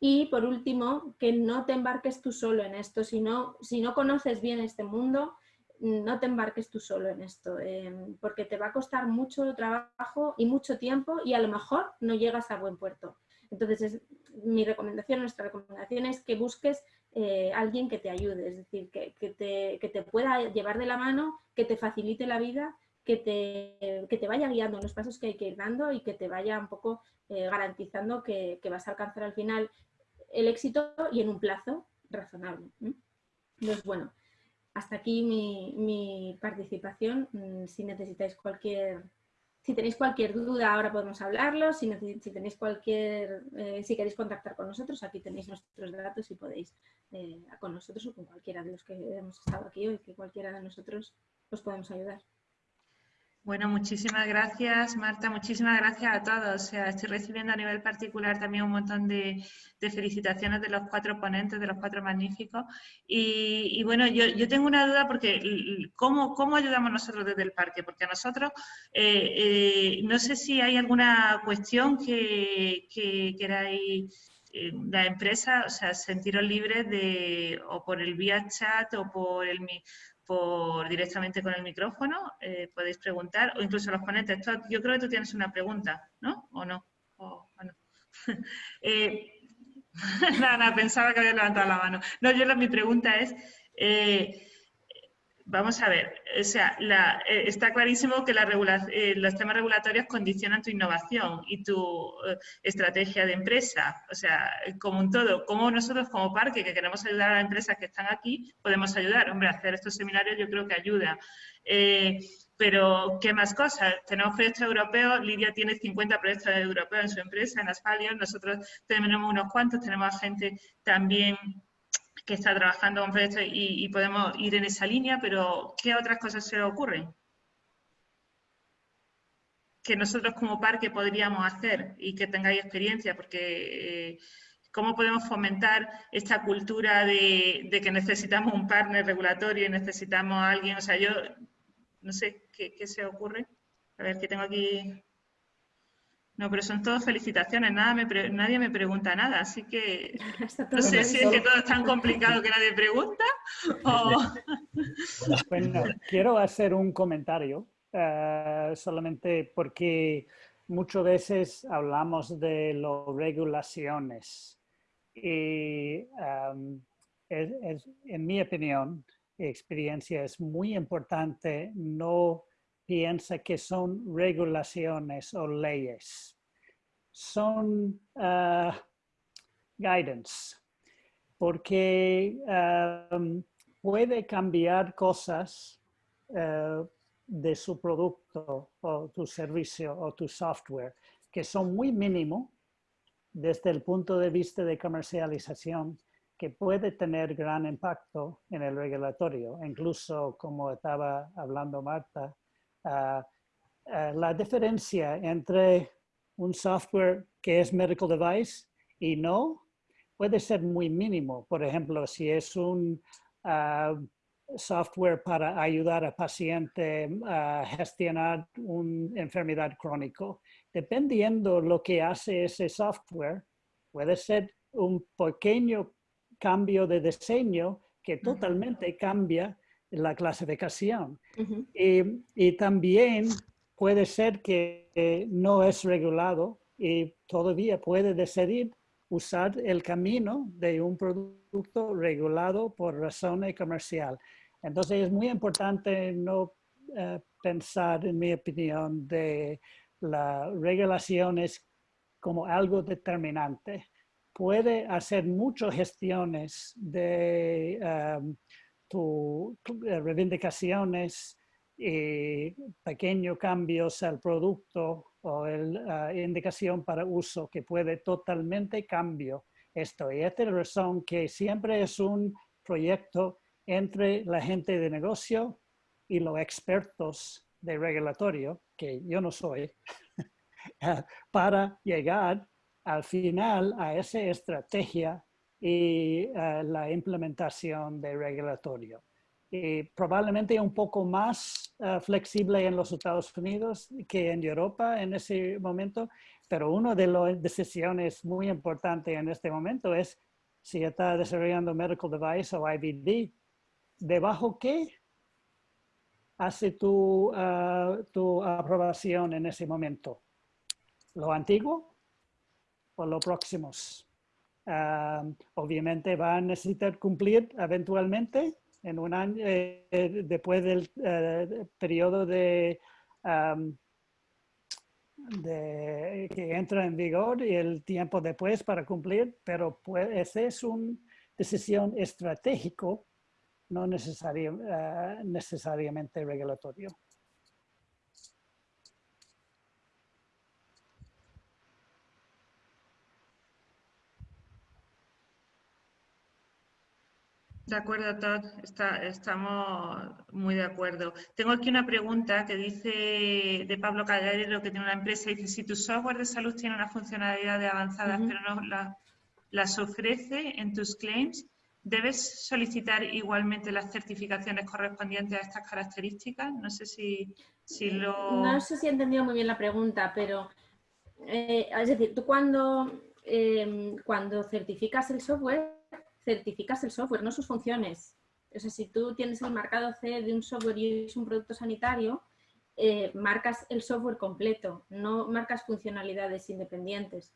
Y por último, que no te embarques tú solo en esto, si si no conoces bien este mundo, no te embarques tú solo en esto, em, porque te va a costar mucho trabajo y mucho tiempo y a lo mejor no llegas a buen puerto. Entonces, mi recomendación, nuestra recomendación es que busques eh, alguien que te ayude, es decir, que, te, pueda llevar de la mano, que te facilite la vida, que te, te vaya guiando en los pasos que hay que ir dando y que te vaya un poco eh, garantizando que, vas a alcanzar al final el éxito y en un plazo razonable. Entonces, bueno, hasta aquí mi, participación. Mm, si necesitáis cualquier Si tenéis cualquier duda, ahora podemos hablarlo. Si, tenéis cualquier, eh, si queréis contactar con nosotros, aquí tenéis nuestros datos y podéis eh, con nosotros o con cualquiera de los que hemos estado aquí hoy, que cualquiera de nosotros os podemos ayudar. Bueno, muchísimas gracias, Marta. Muchísimas gracias a todos. O sea, estoy recibiendo a nivel particular también un montón de, felicitaciones de los cuatro ponentes, de los cuatro magníficos. Y, bueno, yo, tengo una duda porque ¿cómo, ¿cómo, ayudamos nosotros desde el parque? Porque nosotros, eh, eh, no sé si hay alguna cuestión que, que queráis eh, la empresa, o sea, sentiros libres de, o por el vía chat o por el, por directamente con el micrófono, eh, podéis preguntar, o incluso los ponentes. yo creo que tú tienes una pregunta, ¿no? ¿O no? O, eh, nada, pensaba que había levantado la mano. No, yo mi pregunta es, eh, vamos a ver, o sea, eh, está clarísimo que la eh, los temas regulatorios condicionan tu innovación y tu eh, estrategia de empresa, o sea, como un todo. Como nosotros como parque, que queremos ayudar a las empresas que están aquí, podemos ayudar? Hombre, hacer estos seminarios yo creo que ayuda. pero, ¿qué más cosas? Tenemos proyectos europeos, Lidia tiene 50 proyectos europeos en su empresa, en Asphalion, nosotros tenemos unos cuantos, tenemos gente también que está trabajando con proyectos y, podemos ir en esa línea, pero ¿qué otras cosas se ocurren? Que nosotros como parque podríamos hacer y que tengáis experiencia, porque eh, ¿cómo podemos fomentar esta cultura de, que necesitamos un partner regulatorio y necesitamos a alguien? O sea, yo no sé qué, qué se ocurre. A ver, que tengo aquí no, pero son todas felicitaciones, nada nadie me pregunta nada, así que no sé si es que todo es tan complicado que nadie pregunta Bueno, quiero hacer un comentario, eh, solamente porque muchas veces hablamos de las regulaciones y em, en mi opinión, experiencia, es muy importante no piensa que son regulaciones o leyes. Son uh, guidance, porque um, puede cambiar cosas uh, de su producto o tu servicio o tu software que son muy mínimo desde el punto de vista de comercialización que puede tener gran impacto en el regulatorio. Incluso, como estaba hablando Marta, la diferencia entre un software que es medical device y no puede ser muy mínimo. Por ejemplo, si es un ah, software para ayudar a paciente a gestionar una enfermedad crónica, dependiendo lo que hace ese software, puede ser un pequeño cambio de diseño que totalmente cambia la clasificación. y, también puede ser que no es regulado y todavía puede decidir usar el camino de un producto regulado por razones comercial. Entonces es muy importante no eh, pensar, en mi opinión, de las regulaciones como algo determinante. Puede hacer muchas gestiones de um, tus eh, reivindicaciones y pequeños cambios al producto o la indicación para uso que puede totalmente cambio esto. Y esta es la razón que siempre es un proyecto entre la gente de negocio y los expertos de regulatorio, que yo no soy, para llegar al final a esa estrategia y eh, la implementación de regulatorio. Y probablemente un poco más eh, flexible en los Estados Unidos que en Europa en ese momento, pero una de las decisiones muy importantes en este momento es si está desarrollando medical device o IVD, ¿debajo qué hace tu, eh, tu aprobación en ese momento? ¿Lo antiguo o lo próximos? Obviamente va a necesitar cumplir eventualmente en un año, eh, después del eh, periodo de, de, que entra en vigor y el tiempo después para cumplir, pero pues, esa es una decisión estratégica, no eh, necesariamente regulatorio. De acuerdo, Todd. estamos muy de acuerdo. Tengo aquí una pregunta que dice de Pablo Calderero, que tiene una empresa, dice, si tu software de salud tiene una funcionalidad avanzadas, pero no las ofrece en tus claims, ¿debes solicitar igualmente las certificaciones correspondientes a estas características? No sé si, si lo... No sé si he entendido muy bien la pregunta, pero eh, es decir, tú cuando, em, cuando certificas el software, certificas el software, no sus funciones. O sea, si tú tienes el marcado C de un software y es un producto sanitario, eh, marcas el software completo, no marcas funcionalidades independientes.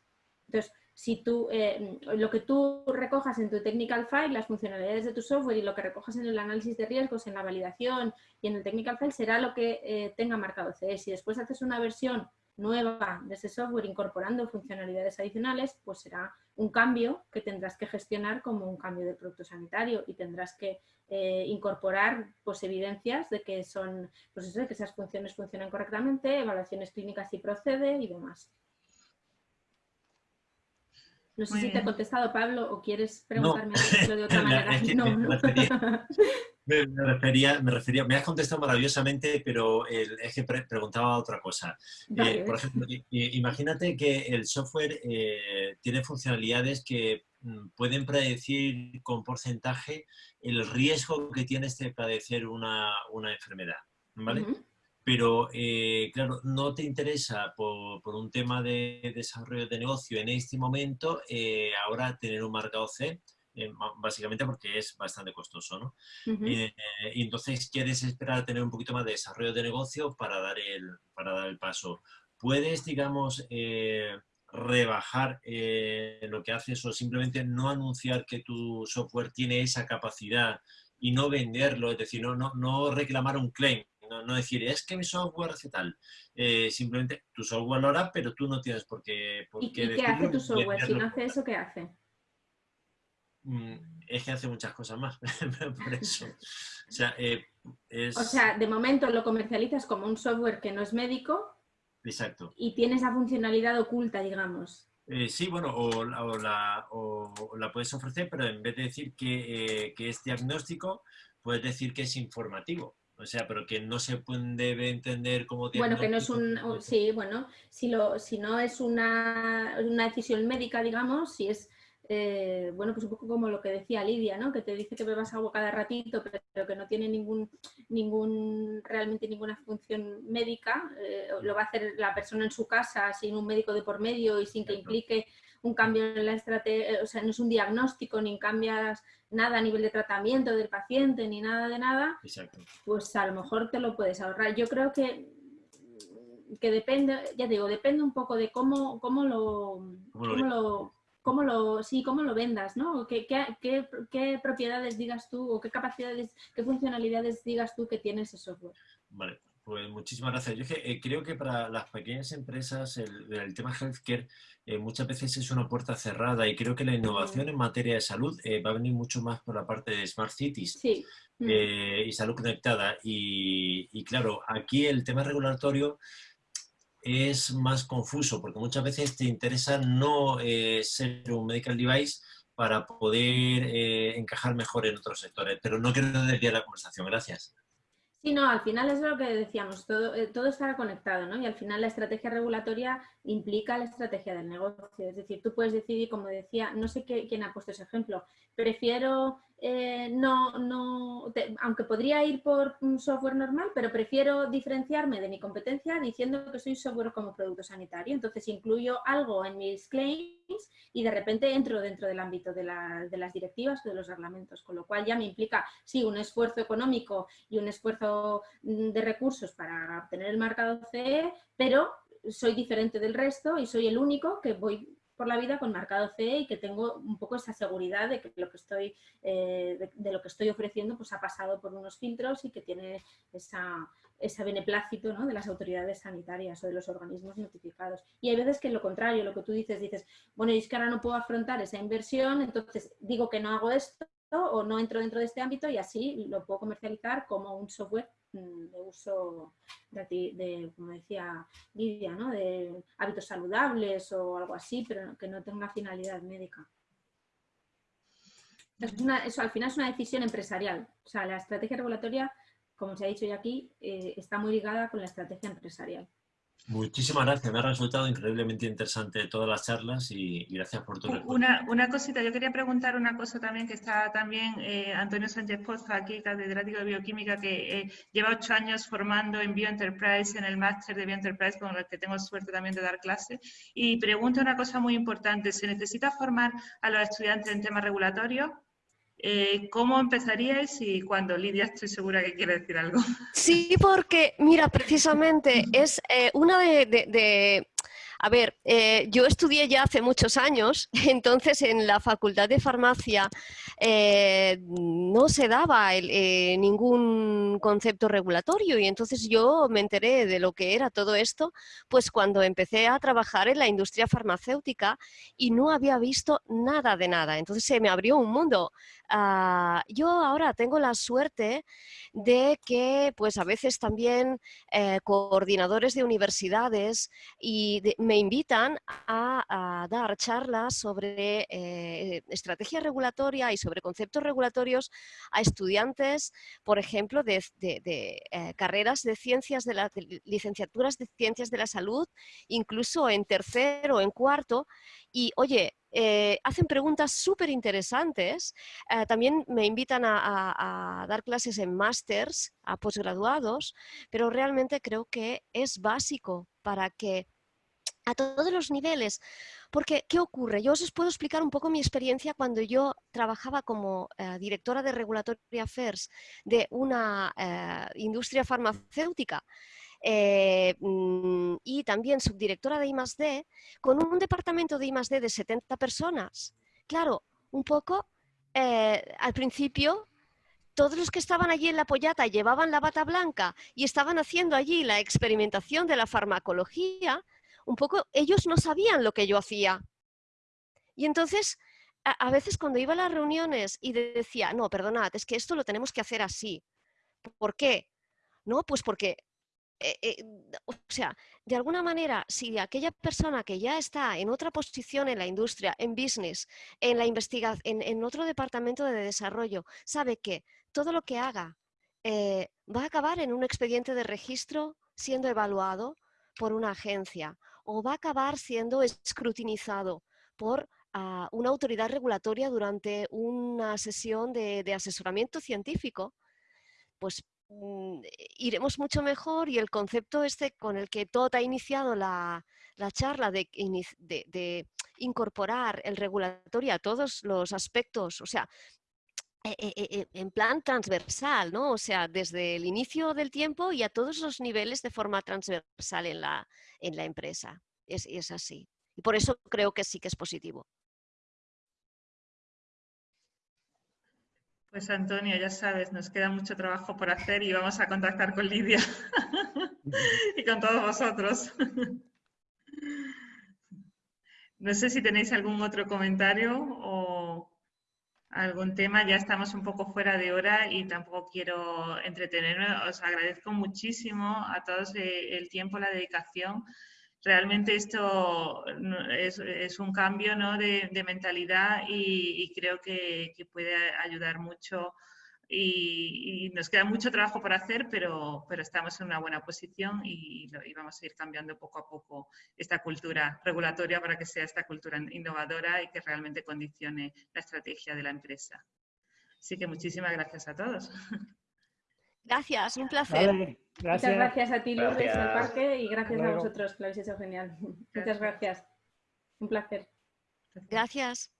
Entonces, si tú, eh, lo que tú recojas en tu technical file, las funcionalidades de tu software y lo que recojas en el análisis de riesgos, en la validación y en el technical file será lo que eh, tenga marcado C. Si después haces una versión nueva de ese software incorporando funcionalidades adicionales, pues será un cambio que tendrás que gestionar como un cambio de producto sanitario y tendrás que eh, incorporar pues, evidencias de que, son, pues eso, que esas funciones funcionan correctamente, evaluaciones clínicas si procede y demás. No sé si te he contestado, Pablo, o quieres preguntarme de otra manera. no, no. Me, refería, me refería, me has contestado maravillosamente, pero es que preguntaba otra cosa. Eh, por ejemplo, imagínate que el software eh, tiene funcionalidades que mm, pueden predecir con porcentaje el riesgo que tienes de padecer una, enfermedad, ¿vale? Pero, eh, claro, no te interesa por, por, un tema de desarrollo de negocio en este momento ahora tener un marcado C, eh, básicamente porque es bastante costoso, ¿no? Eh, y entonces quieres esperar a tener un poquito más de desarrollo de negocio para dar el, para dar el paso. Puedes, digamos, eh, rebajar lo que haces o simplemente no anunciar que tu software tiene esa capacidad y no venderlo, es decir, no, no, no reclamar un claim, no, decir, es que mi software hace tal. simplemente tu software lo hará, pero tú no tienes por qué... ¿Y, qué hace tu software? Si no hace eso, ¿qué hace? Mm, es que hace muchas cosas más, por eso. Eh, o sea, de momento lo comercializas como un software que no es médico. Exacto. Y tiene esa funcionalidad oculta, digamos. Eh, sí, bueno, o, la, puedes ofrecer, pero en vez de decir eh, que, es diagnóstico, puedes decir que es informativo. O sea, pero que no se debe entender como Bueno, que no es un... Sí, bueno, si, lo, si no es una, una decisión médica, digamos, si es eh, bueno, pues un poco como lo que decía Lidia, ¿no? que te dice que bebas agua cada ratito, pero que no tiene ningún, ningún realmente ninguna función médica, eh, lo va a hacer la persona en su casa sin un médico de por medio y sin que implique un cambio en la estrategia, o sea, no es un diagnóstico, ni cambias nada a nivel de tratamiento del paciente, ni nada de nada, pues a lo mejor te lo puedes ahorrar. Yo creo que que depende, ya digo, depende un poco de cómo, cómo lo, cómo lo cómo lo, sí, cómo lo vendas, ¿no? ¿Qué, qué, propiedades digas tú o qué capacidades, qué funcionalidades digas tú que tiene ese software? Vale, pues muchísimas gracias. Yo eh, creo que para las pequeñas empresas el, tema healthcare eh, muchas veces es una puerta cerrada y creo que la innovación en materia de salud eh, va a venir mucho más por la parte de Smart Cities mm. y salud conectada. Y, y claro, aquí el tema regulatorio es más confuso porque muchas veces te interesa no eh, ser un medical device para poder eh, encajar mejor en otros sectores. Pero no quiero desviar la conversación. Gracias. Sí, no, al final es lo que decíamos, todo, eh, todo estará conectado, ¿no? Y al final la estrategia regulatoria implica la estrategia del negocio. Es decir, tú puedes decidir, como decía, no sé quién ha puesto ese ejemplo, prefiero eh, no, no aunque podría ir por un software normal, pero prefiero diferenciarme de mi competencia diciendo que soy software como producto sanitario. Entonces incluyo algo en mis claims y de repente entro dentro del ámbito de, las directivas o de los reglamentos, con lo cual ya me implica, sí, un esfuerzo económico y un esfuerzo mm, de recursos para obtener el marcado CE, pero soy diferente del resto y soy el único que voy por la vida con marcado CE y que tengo un poco esa seguridad de que lo que estoy, eh, de, lo que estoy ofreciendo pues ha pasado por unos filtros y que tiene esa, ese beneplácito ¿no? de las autoridades sanitarias o de los organismos notificados. Y hay veces que lo contrario, lo que tú dices, dices, bueno, es que ahora no puedo afrontar esa inversión, entonces digo que no hago esto o no entro dentro de este ámbito y así lo puedo comercializar como un software Mm, de uso, de, como decía Lidia, ¿no? de hábitos saludables o algo así, pero que no tenga finalidad médica. Es una, eso al final es una decisión empresarial. O sea, la estrategia regulatoria, como se ha dicho ya aquí, eh, está muy ligada con la estrategia empresarial. Muchísimas gracias, me ha resultado increíblemente interesante todas las charlas y, gracias por tu una, una cosita, yo quería preguntar una cosa también que está también eh, Antonio Sánchez Poza, aquí, catedrático de bioquímica, que eh, lleva ocho años formando en Bioenterprise, en el máster de Bioenterprise, con el que tengo suerte también de dar clase, y pregunta una cosa muy importante, ¿se necesita formar a los estudiantes en temas regulatorios? Eh, ¿Cómo empezaríais y cuando? Lidia, estoy segura que quiere decir algo. Sí, porque, mira, precisamente es eh, una de, a ver, eh, yo estudié ya hace muchos años, entonces en la Facultad de Farmacia no se daba ningún concepto regulatorio y entonces yo me enteré de lo que era todo esto, pues cuando empecé a trabajar en la industria farmacéutica y no había visto nada de nada, entonces se me abrió un mundo. Ah, yo ahora tengo la suerte de que pues a veces también coordinadores de universidades y me me invitan a, dar charlas sobre eh, estrategia regulatoria y sobre conceptos regulatorios a estudiantes, por ejemplo, de, eh, carreras de ciencias de la licenciaturas de ciencias de la salud, incluso en tercero o en cuarto. Y oye, eh, hacen preguntas súper interesantes. también me invitan a, dar clases en másters, a posgraduados, pero realmente creo que es básico para que a todos los niveles. Porque, ¿qué ocurre? Yo os puedo explicar un poco mi experiencia cuando yo trabajaba como eh, directora de Regulatory Affairs de una eh, industria farmacéutica eh, mm, y también subdirectora de I+.D., con un departamento de I+.D. de 70 personas. Claro, un poco, al principio todos los que estaban allí en la pollata llevaban la bata blanca y estaban haciendo allí la experimentación de la farmacología, un poco, ellos no sabían lo que yo hacía. Y entonces, a, veces cuando iba a las reuniones y decía, no, perdonad, es que esto lo tenemos que hacer así. ¿Por qué? No, pues porque, eh, eh, o sea, de alguna manera, si aquella persona que ya está en otra posición en la industria, en business, en la investigación, en, otro departamento de desarrollo, sabe que todo lo que haga eh, va a acabar en un expediente de registro siendo evaluado por una agencia o va a acabar siendo escrutinizado por ah, una autoridad regulatoria durante una sesión de, asesoramiento científico, pues iremos mucho mejor y el concepto este con el que Todd ha iniciado la, charla de, de, incorporar el regulatorio a todos los aspectos, o sea, e, e, e, en plan transversal, ¿no? O sea, desde el inicio del tiempo y a todos los niveles de forma transversal en la, en la empresa. Es, es así. Y por eso creo que sí que es positivo. Pues Antonio, ya sabes, nos queda mucho trabajo por hacer y vamos a contactar con Lidia y con todos vosotros. No sé si tenéis algún otro comentario o algún tema, ya estamos un poco fuera de hora y tampoco quiero entretenerme. Os agradezco muchísimo a todos el tiempo, la dedicación. Realmente esto es, un cambio de, mentalidad y, creo que, puede ayudar mucho y, nos queda mucho trabajo por hacer, pero, pero estamos en una buena posición y, vamos a ir cambiando poco a poco esta cultura regulatoria para que sea esta cultura innovadora y que realmente condicione la estrategia de la empresa. Así que muchísimas gracias a todos. Gracias, un placer. Muchas gracias a ti, Lourdes, del parque, y gracias a vosotros, que lo habéis hecho genial. Muchas gracias. Un placer. Gracias.